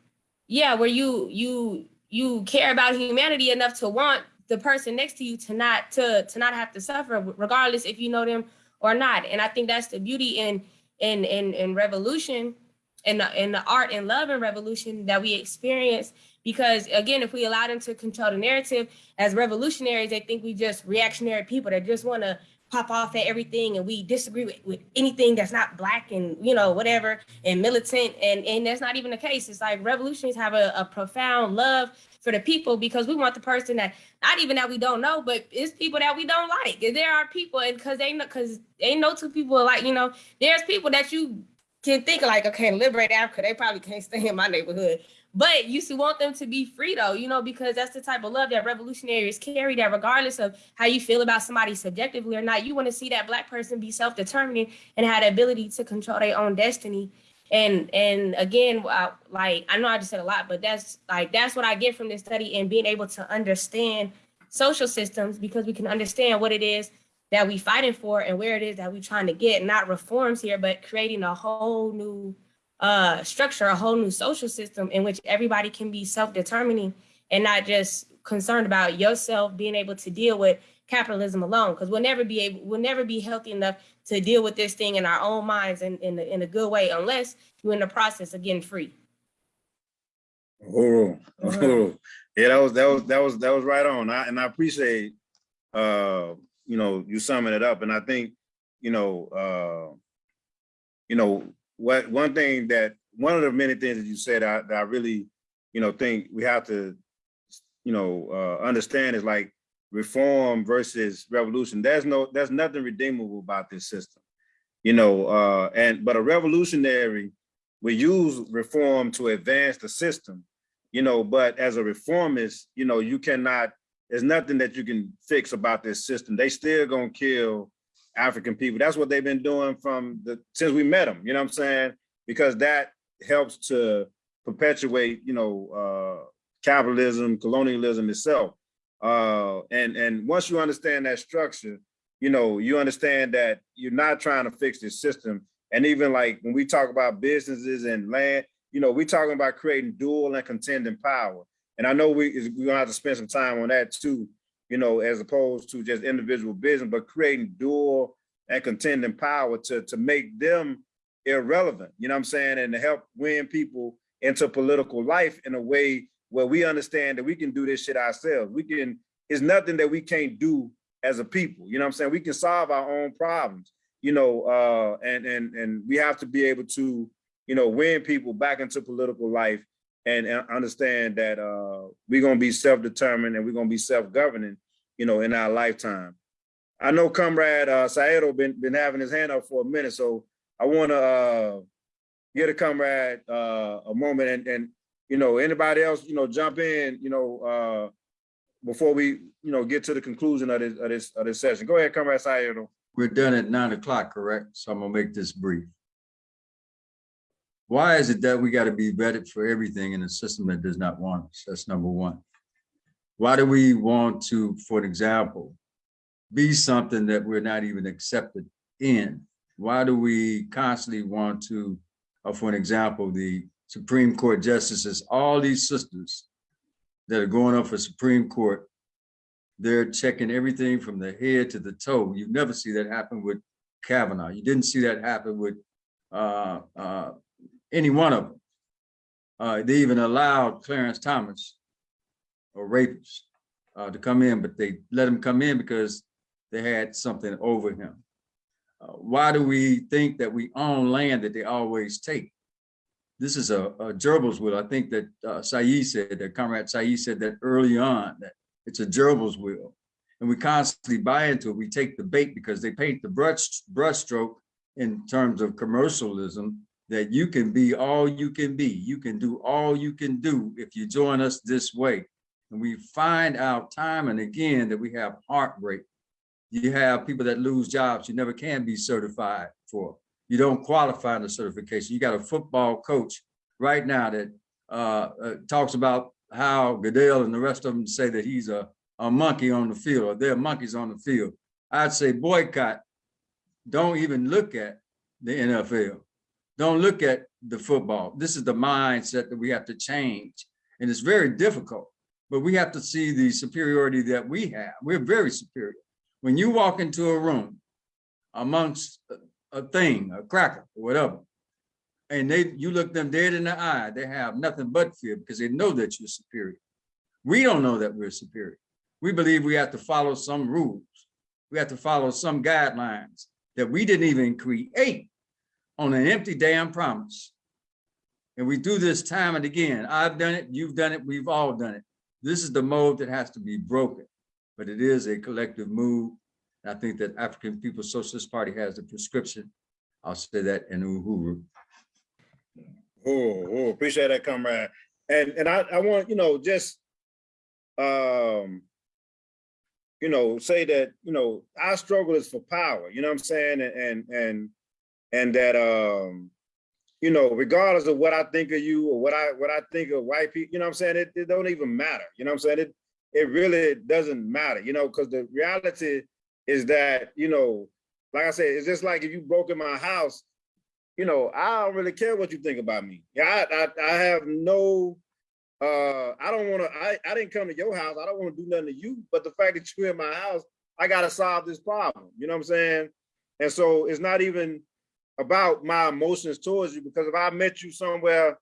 yeah, where you you you care about humanity enough to want the person next to you to not to to not have to suffer, regardless if you know them or not. And I think that's the beauty in in in in revolution and in the art and love and revolution that we experience because again if we allow them to control the narrative as revolutionaries they think we just reactionary people that just want to pop off at everything and we disagree with, with anything that's not black and you know whatever and militant and and that's not even the case. It's like revolutionaries have a, a profound love for the people because we want the person that not even that we don't know but it's people that we don't like. And there are people and because they know because ain't no two people like you know there's people that you can think like okay liberate africa they probably can't stay in my neighborhood but you still want them to be free though, you know, because that's the type of love that revolutionaries carry that regardless of how you feel about somebody subjectively or not, you want to see that black person be self-determining and have the ability to control their own destiny. And and again, I, uh, like I know I just said a lot, but that's like that's what I get from this study and being able to understand social systems because we can understand what it is that we fighting for and where it is that we trying to get, not reforms here, but creating a whole new uh, structure a whole new social system in which everybody can be self-determining and not just concerned about yourself being able to deal with capitalism alone because we'll never be able we'll never be healthy enough to deal with this thing in our own minds and in, in, a good way unless you're in the process of getting free Oh, oh, yeah, that was that was that was that was right on. I, and I appreciate uh, you know, you summing it up. And I think, you know, uh, you know, what one thing that one of the many things that you said I, that I really, you know, think we have to, you know, uh, understand is like reform versus revolution. There's no, there's nothing redeemable about this system, you know, uh, and but a revolutionary we use reform to advance the system, you know, but as a reformist, you know, you cannot, there's nothing that you can fix about this system. They still gonna kill African people. That's what they've been doing from the, since we met them, you know what I'm saying? Because that helps to perpetuate, you know, uh, capitalism, colonialism itself. Uh, and, and once you understand that structure, you know, you understand that you're not trying to fix this system. And even like when we talk about businesses and land, you know, we're talking about creating dual and contending power. And I know we, we're gonna have to spend some time on that too, you know, as opposed to just individual business, but creating dual and contending power to, to make them irrelevant, you know what I'm saying? And to help win people into political life in a way where we understand that we can do this shit ourselves. We can, it's nothing that we can't do as a people, you know what I'm saying? We can solve our own problems, you know, uh, and, and, and we have to be able to, you know, win people back into political life and, and understand that uh, we're gonna be self-determined and we're gonna be self-governing, you know, in our lifetime. I know Comrade uh, Saedo been, been having his hand up for a minute, so I wanna uh, get a comrade uh, a moment and, and, you know, anybody else, you know, jump in, you know, uh, before we, you know, get to the conclusion of this, of this, of this session. Go ahead, Comrade Saedo. We're done at nine o'clock, correct? So I'm gonna make this brief. Why is it that we gotta be vetted for everything in a system that does not want us? That's number one. Why do we want to, for example, be something that we're not even accepted in? Why do we constantly want to, uh, for an example, the Supreme Court justices, all these sisters that are going up for Supreme Court, they're checking everything from the head to the toe. You never see that happen with Kavanaugh. You didn't see that happen with uh, uh, any one of them. Uh, they even allowed Clarence Thomas, a rapist, uh, to come in, but they let him come in because they had something over him. Uh, why do we think that we own land that they always take? This is a, a gerbil's wheel. I think that uh, Saeed said, that Comrade Saeed said that early on, that it's a gerbil's wheel. And we constantly buy into it. We take the bait because they paint the brush stroke in terms of commercialism that you can be all you can be. You can do all you can do if you join us this way. And we find out time and again that we have heartbreak. You have people that lose jobs you never can be certified for. You don't qualify in the certification. You got a football coach right now that uh, uh, talks about how Goodell and the rest of them say that he's a, a monkey on the field or they're monkeys on the field. I'd say boycott. Don't even look at the NFL. Don't look at the football. This is the mindset that we have to change. And it's very difficult, but we have to see the superiority that we have. We're very superior. When you walk into a room amongst a thing, a cracker, or whatever, and they you look them dead in the eye, they have nothing but fear because they know that you're superior. We don't know that we're superior. We believe we have to follow some rules. We have to follow some guidelines that we didn't even create on an empty damn promise. And we do this time and again. I've done it, you've done it, we've all done it. This is the mode that has to be broken, but it is a collective move. I think that African People's Socialist Party has the prescription. I'll say that in Uhuru. Oh, oh, appreciate that, comrade. And and I, I want, you know, just um, you know, say that, you know, our struggle is for power, you know what I'm saying? And and and and that um, you know, regardless of what I think of you or what I what I think of white people, you know what I'm saying? It, it don't even matter. You know what I'm saying? It it really doesn't matter, you know, because the reality is that, you know, like I said, it's just like if you broke in my house, you know, I don't really care what you think about me. Yeah, I, I, I have no, uh, I don't want to, I, I didn't come to your house. I don't want to do nothing to you, but the fact that you're in my house, I got to solve this problem. You know what I'm saying? And so it's not even about my emotions towards you, because if I met you somewhere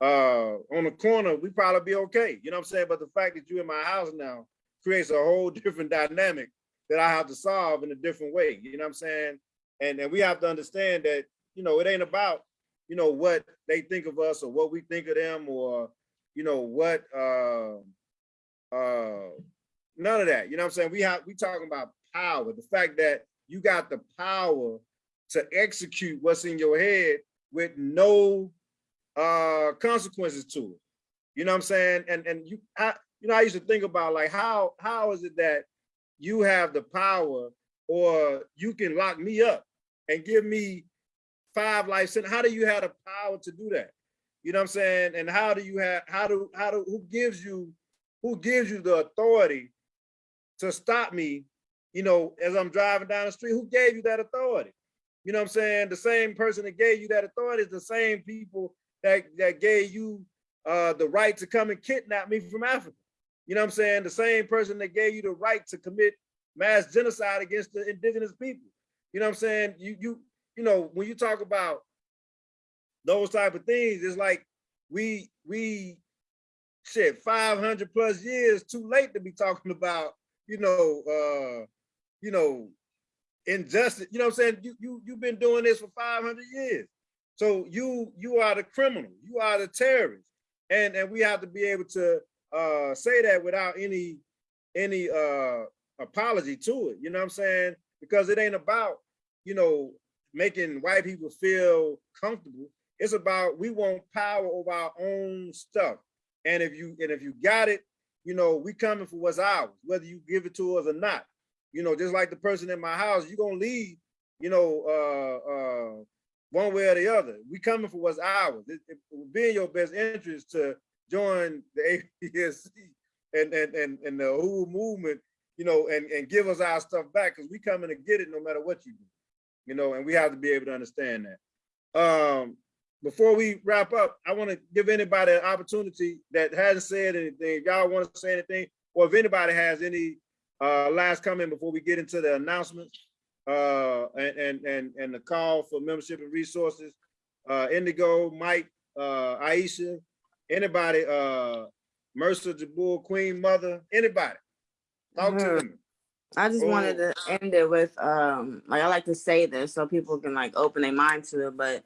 uh, on the corner, we probably be okay. You know what I'm saying? But the fact that you're in my house now creates a whole different dynamic that I have to solve in a different way. You know what I'm saying? And, and we have to understand that you know, it ain't about, you know, what they think of us or what we think of them or, you know, what, uh, uh, none of that. You know what I'm saying? We have, we talking about power, the fact that you got the power to execute what's in your head with no uh consequences to it. You know what I'm saying? And and you I, you know, I used to think about like how how is it that you have the power or you can lock me up and give me five life sentence? How do you have the power to do that? You know what I'm saying? And how do you have how do how do who gives you who gives you the authority to stop me, you know, as I'm driving down the street? Who gave you that authority? You know what I'm saying? The same person that gave you that authority is the same people that, that gave you uh, the right to come and kidnap me from Africa. You know what I'm saying? The same person that gave you the right to commit mass genocide against the indigenous people. You know what I'm saying? You you you know when you talk about those type of things, it's like we we shit 500 plus years too late to be talking about you know uh you know injustice. You know what I'm saying? You you you've been doing this for 500 years. So you you are the criminal. You are the terrorist, and and we have to be able to uh say that without any any uh apology to it. You know what I'm saying? Because it ain't about you know making white people feel comfortable. It's about we want power over our own stuff. And if you and if you got it, you know we coming for what's ours, whether you give it to us or not. You know, just like the person in my house, you're gonna leave. You know, uh, uh, one way or the other. We coming for what's ours. It, it would be in your best interest to join the APSC and and and, and the whole movement, you know, and, and give us our stuff back because we coming to get it no matter what you do. You know, and we have to be able to understand that. Um, before we wrap up, I want to give anybody an opportunity that hasn't said anything. Y'all want to say anything, or if anybody has any uh, last comment before we get into the announcements uh, and, and, and, and the call for membership and resources. Uh, Indigo, Mike, uh, Aisha, anybody, uh, Mercer, Jabul, Queen Mother, anybody. Talk to Mhm. them. I just wanted Oh. to end it with um like I like to say this so people can like open their mind to it, but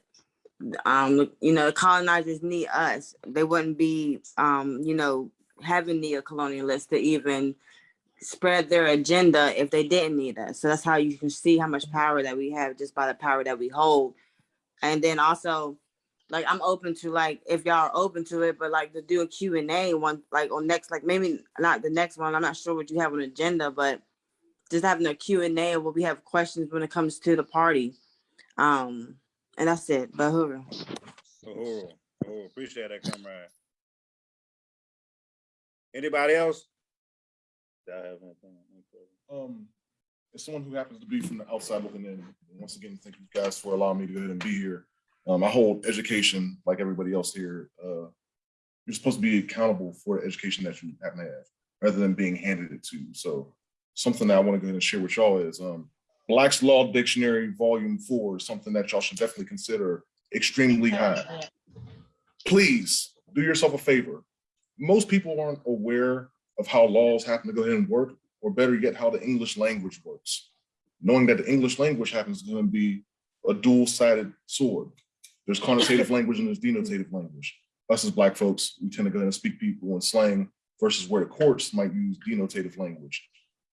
um you know colonizers need us. They wouldn't be um you know having neo-colonialists to even spread their agenda if they didn't need us. So that's how you can see how much power that we have just by the power that we hold. And then also like I'm open to like if y'all are open to it, but like to do a Q and A one like on next like maybe not the next one. I'm not sure what you have on agenda, but just having a Q and A where we have questions when it comes to the party. Um, and that's it. But Uhuru. Oh, oh, appreciate that, comrade. Anybody else? Do I have anything? Um, as someone who happens to be from the outside looking in, once again, thank you guys for allowing me to go ahead and be here. Um, I hold education like everybody else here. Uh, you're supposed to be accountable for the education that you happen to have, rather than being handed it to you. So something that I want to go ahead and share with y'all is um, Black's Law Dictionary Volume Four is something that y'all should definitely consider extremely high. Please do yourself a favor. Most people aren't aware of how laws happen to go ahead and work, or better yet, how the English language works. Knowing that the English language happens to be a dual-sided sword. There's connotative language and there's denotative language. Us as Black folks, we tend to go ahead and speak people in slang versus where the courts might use denotative language.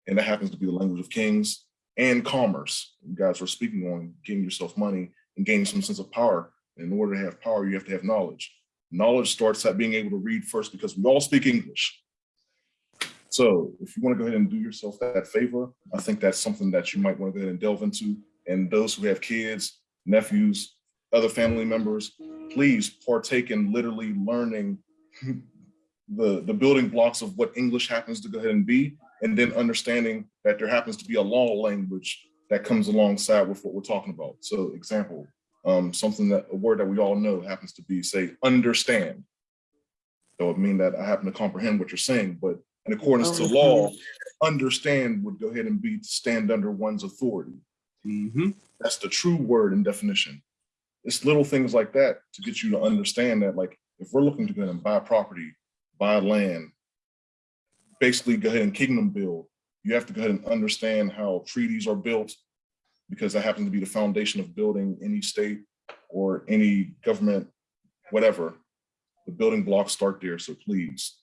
And that happens to be the language of kings and commerce. You guys were speaking on getting yourself money and gaining some sense of power. In order to have power, you have to have knowledge. Knowledge starts at being able to read first because we all speak English. So if you want to go ahead and do yourself that favor, I think that's something that you might want to go ahead and delve into. And those who have kids, nephews, other family members, please partake in literally learning the, the building blocks of what English happens to go ahead and be, and then understanding that there happens to be a law language that comes alongside with what we're talking about. So example, um, something that, a word that we all know happens to be, say, understand. That would mean that I happen to comprehend what you're saying, but in accordance to oh. law, understand would go ahead and be to stand under one's authority. Mm-hmm. That's the true word and definition. It's little things like that to get you to understand that, like, if we're looking to go ahead and buy property, buy land, basically go ahead and kingdom build, you have to go ahead and understand how treaties are built because that happens to be the foundation of building any state or any government, whatever. The building blocks start there, so please.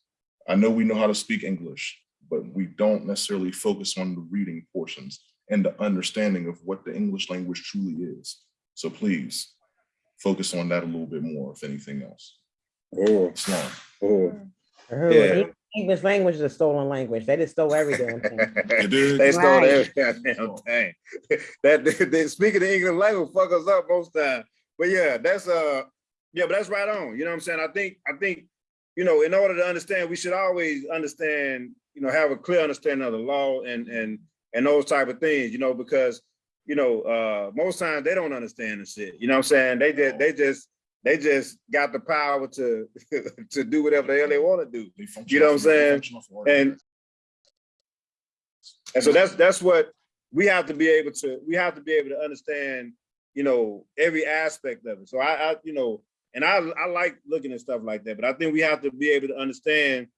I know we know how to speak English, but we don't necessarily focus on the reading portions and the understanding of what the English language truly is. So please, focus on that a little bit more, if anything else. Oh, Sloan. oh. Uhuru, Yeah. English language is a stolen language. They just stole every damn thing. They stole Right. every goddamn thing. That, they, speaking the English language fuck us up most times. But yeah, that's uh, yeah, but that's right on. You know what I'm saying? I think, I think, you know, in order to understand, we should always understand, you know, have a clear understanding of the law and and and those type of things, you know, because you know, uh, most times they don't understand the shit. You know what I'm saying? They just they just they just got the power to to do whatever the hell they want to do. You know what I'm saying? function off of And and so that's that's what we have to be able to we have to be able to understand, you know, every aspect of it. So I, I you know, and I I like looking at stuff like that, but I think we have to be able to understand,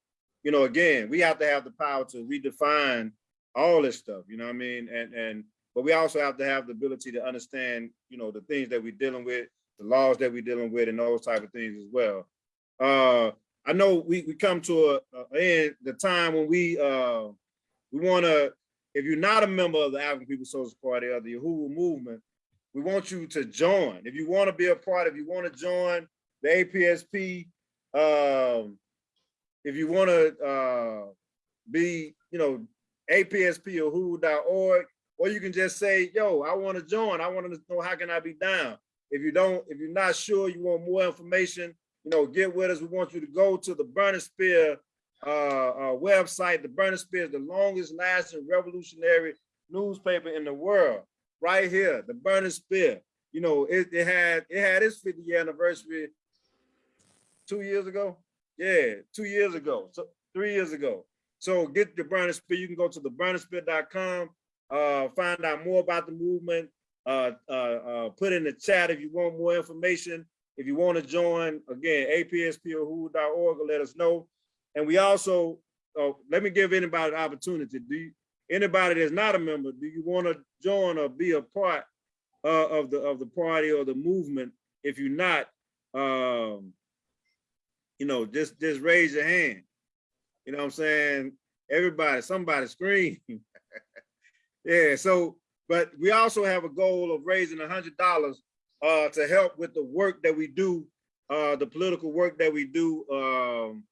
you know, again, we have to have the power to redefine all this stuff, you know what I mean? And and but we also have to have the ability to understand, you know, the things that we're dealing with, the laws that we're dealing with, and those type of things as well. Uh I know we we come to a, a end the time when we uh we want to if you're not a member of the African People's Socialist Party or the Uhuru movement, we want you to join. If you want to be a part, if you want to join the APSP, um, if you want to uh, be, you know, APSP or who.org, or you can just say, yo, I want to join. I want to know how can I be down. If you don't, if you're not sure, you want more information, you know, get with us. We want you to go to the Burning Spear uh, uh, website. The Burning Spear is the longest lasting revolutionary newspaper in the world. Right here, the Burning Spear. You know, it, it had it had its 50 year anniversary two years ago. Yeah, two years ago, so three years ago. So get the Burning Spear. You can go to the burningspear.com, uh, find out more about the movement. Uh, uh, uh, put in the chat if you want more information. If you want to join, again, apsp.org, let us know. And we also, uh, let me give anybody an opportunity. Do you, anybody that's not a member, do you want to join or be a part uh, of the of the party or the movement? If you're not, um, you know, just just raise your hand. You know what I'm saying? Everybody, somebody scream. yeah, so, but we also have a goal of raising a hundred dollars uh to help with the work that we do, uh the political work that we do um,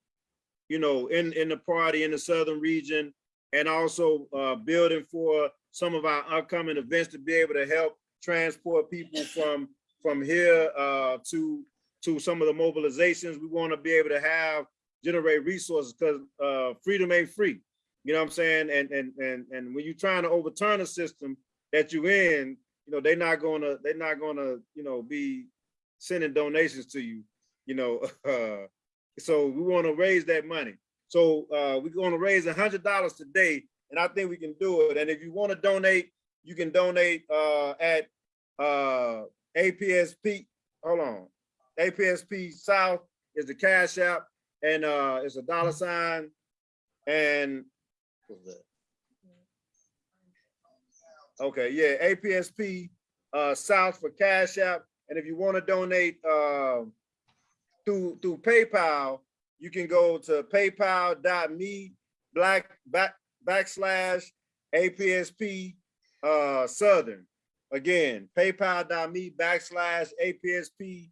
you know, in in the party in the southern region, and also uh building for some of our upcoming events to be able to help transport people from from here uh to to some of the mobilizations. We want to be able to have generate resources because uh, freedom ain't free. You know what I'm saying? And and and and when you're trying to overturn a system that you're in, you know they're not gonna they're not gonna you know be sending donations to you. You know, uh, so we want to raise that money. So uh, we're going to raise a hundred dollars today, and I think we can do it. And if you want to donate, you can donate uh, at uh, APSP. Hold on, APSP South is the cash app, and uh, it's a dollar sign, and? Okay, yeah, APSP uh, South for cash app, and if you want to donate uh, through through PayPal, you can go to paypal.me black back backslash APSP uh, Southern. Again, paypal.me backslash APSP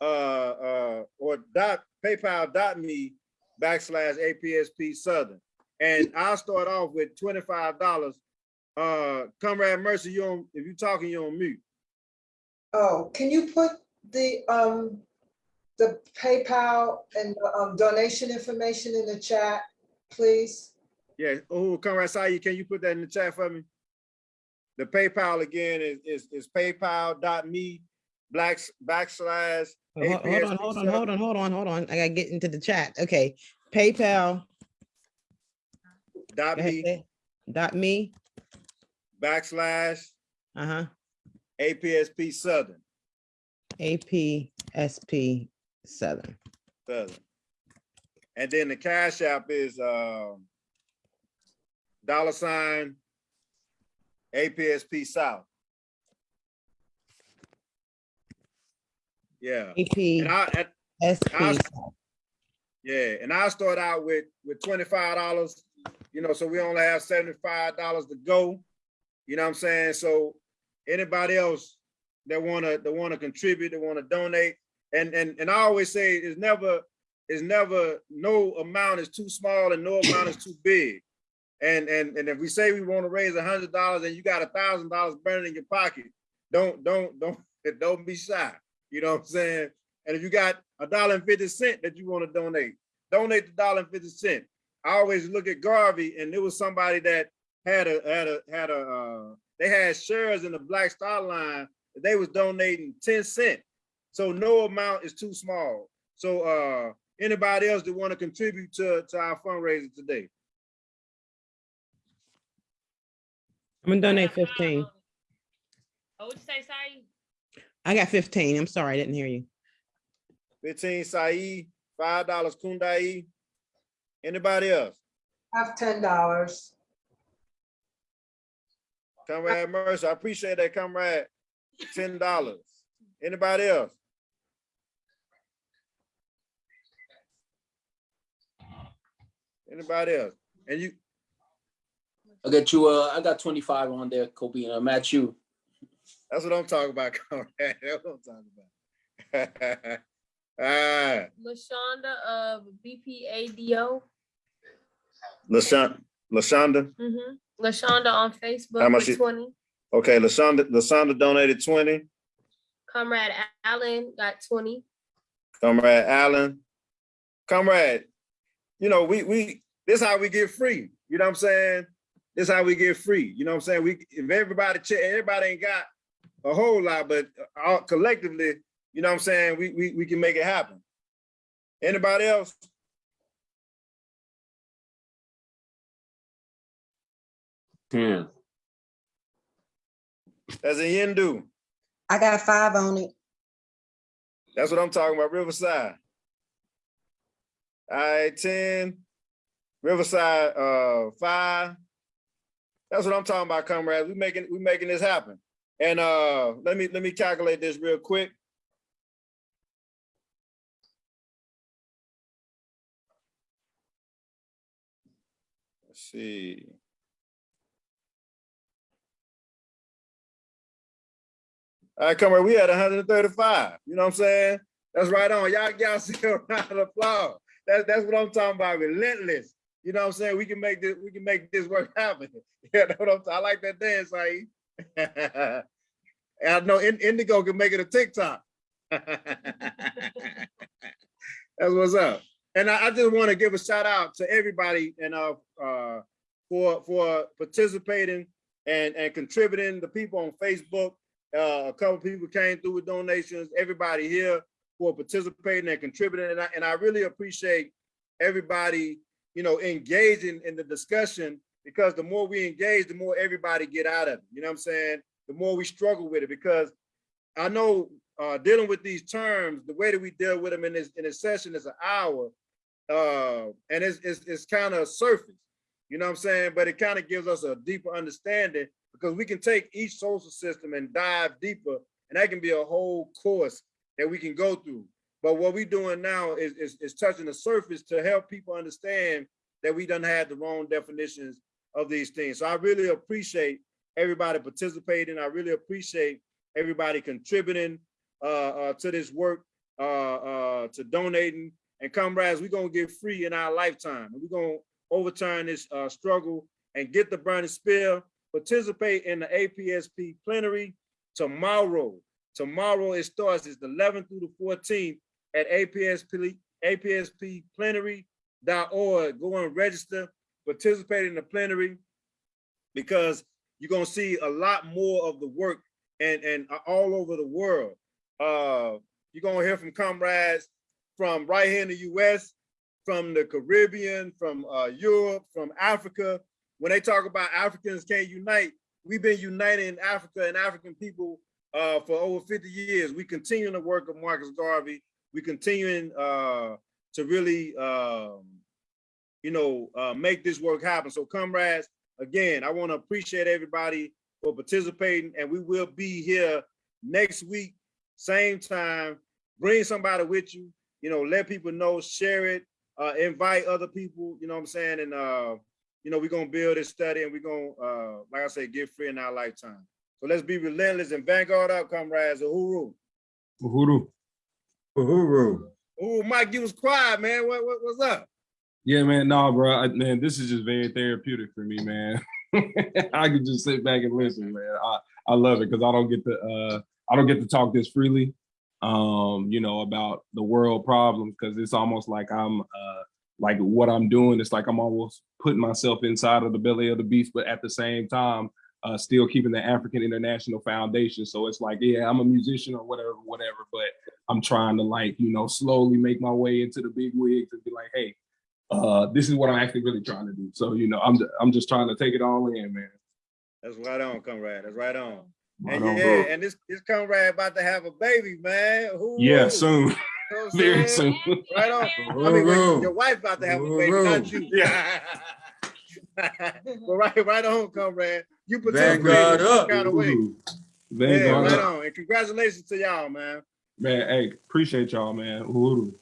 uh, uh, or dot paypal.me backslash APSP Southern. And I'll start off with $25. Uh, Comrade Mercy, you on, if you're talking, you're on mute. Oh, can you put the, um, the PayPal and the, um, donation information in the chat, please? Yeah, oh, Comrade Saeed, can you put that in the chat for me? The PayPal again is is, is paypal.me black backslash. Hold hold on, hold on, hold on, hold on, hold on. I gotta get into the chat. Okay, PayPal. Dot me Dot me, backslash uh-huh, APSP Southern. APSP Southern. Southern. And then the cash app is um dollar sign APSP South. Yeah. And I, and APSP. Yeah, and I start out with with twenty five dollars. You know, so we only have seventy five dollars to go. You know what I'm saying? So anybody else, that wanna, that wanna contribute, that wanna donate. And, and, and I always say it's never, it's never, no amount is too small and no amount is too big. And, and, and if we say we wanna raise a hundred dollars and you got a thousand dollars burning in your pocket, don't, don't, don't, don't be shy. You know what I'm saying? And if you got a dollar and fifty cent that you wanna donate, donate the dollar and fifty cent. I always look at Garvey and there was somebody that had a, had a, had a, uh, they had shares in the Black Star Line. They was donating ten cent. So no amount is too small. So uh, anybody else that want to contribute to, to our fundraiser today? I'm gonna donate fifteen. Oh, what'd you say, sorry? I got fifteen. I'm sorry, I didn't hear you. Fifteen Said, five dollars Kundai. Anybody else? I have ten dollars. Comrade Mercer, I appreciate that, comrade. Ten dollars. Anybody else? Anybody else? And you, I got you, uh, I got twenty-five on there, Kobe, and uh, Matt, you. that's what I'm talking about, comrade. That's what I'm talking about. Ah, Lashonda of BPADO. LaShonda, LaShonda, Mm-hmm. Lashonda on Facebook. How much for twenty. okay, LaShonda, LaShonda donated twenty. Comrade Allen got twenty. Comrade Allen. Comrade, you know, we, we, this how we get free. You know what I'm saying? This how we get free. You know what I'm saying? We, if everybody, check, everybody ain't got a whole lot, but uh, all collectively, you know what I'm saying? We, we, we can make it happen. Anybody else? Ten. That's a Hindu. I got five on it. That's what I'm talking about, Riverside. All right, ten. Riverside, uh, five. That's what I'm talking about, comrades. We making, we making this happen. And, uh, let me, let me calculate this real quick. Let's see. All right, comrade, we had hundred and thirty-five. You know what I'm saying? That's right on. Y'all, y'all see a round of applause. That's, that's what I'm talking about, relentless. You know what I'm saying? We can make this, we can make this work happen. Yeah, that's what I'm, saying? I like that dance. And I know Indigo can make it a TikTok. That's what's up. And I, I just want to give a shout out to everybody and uh, uh, for for participating and and contributing. The people on Facebook, uh, a couple people came through with donations. Everybody here for participating and contributing, and I, and I really appreciate everybody, you know, engaging in the discussion because the more we engage, the more everybody get out of it. You know what I'm saying? The more we struggle with it because I know uh, dealing with these terms, the way that we deal with them in this in a session is an hour, uh, and it's it's, it's kind of surface. You know what I'm saying? But it kind of gives us a deeper understanding because we can take each social system and dive deeper, and that can be a whole course that we can go through. But what we're doing now is, is, is touching the surface to help people understand that we done had the wrong definitions of these things. So I really appreciate everybody participating. I really appreciate everybody contributing uh, uh, to this work, uh, uh, to donating. And comrades, we're gonna get free in our lifetime. We're gonna overturn this uh, struggle and get the burning spear, participate in the APSP plenary tomorrow. Tomorrow it starts, it's the 11th through the 14th at APSP, APSPplenary.org. Go and register, participate in the plenary because you're gonna see a lot more of the work and, and all over the world. Uh, you're gonna hear from comrades from right here in the US, from the Caribbean, from uh, Europe, from Africa. When they talk about Africans can't unite, we've been uniting Africa and African people uh, for over 50 years. We continue the work of Marcus Garvey. We continuing uh, to really, um, you know, uh, make this work happen. So comrades, again, I want to appreciate everybody for participating and we will be here next week, same time. Bring somebody with you, you know, let people know, share it, uh, invite other people, you know what I'm saying? And, uh, you know, we're going to build this study and we're going to, uh, like I said, get free in our lifetime. So let's be relentless and vanguard up, comrades. Uhuru. Uhuru. Uhuru. Ooh, Mike, you was quiet, man. What, what what's up? Yeah, man, nah, bro, I, man, this is just very therapeutic for me, man. I can just sit back and listen, man. I, I love it because I don't get to uh I don't get to talk this freely, um, you know, about the world problems because it's almost like I'm uh like what I'm doing. It's like I'm almost putting myself inside of the belly of the beast, but at the same time, uh, still keeping the African International Foundation. So it's like, yeah, I'm a musician or whatever, whatever, but I'm trying to like, you know, slowly make my way into the big wigs and be like, hey, uh, this is what I'm actually really trying to do. So, you know, I'm, I'm just trying to take it all in, man. That's right on, comrade. That's right on. Right And on, yeah, bro. and this this comrade about to have a baby, man. Ooh. Yeah, soon. You know Very saying? soon. Right on. I mean, your wife about to have a baby, not you. Yeah. but right, right on, comrade. You participate Vanguard in up. kind of way. Ooh. Yeah, Vanguard right up. on. And congratulations to y'all, man. Man, hey, appreciate y'all, man. Uhuru.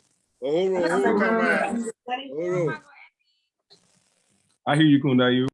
Uhuru, Uhuru, comrade. Uhuru. I hear you, Kundayu.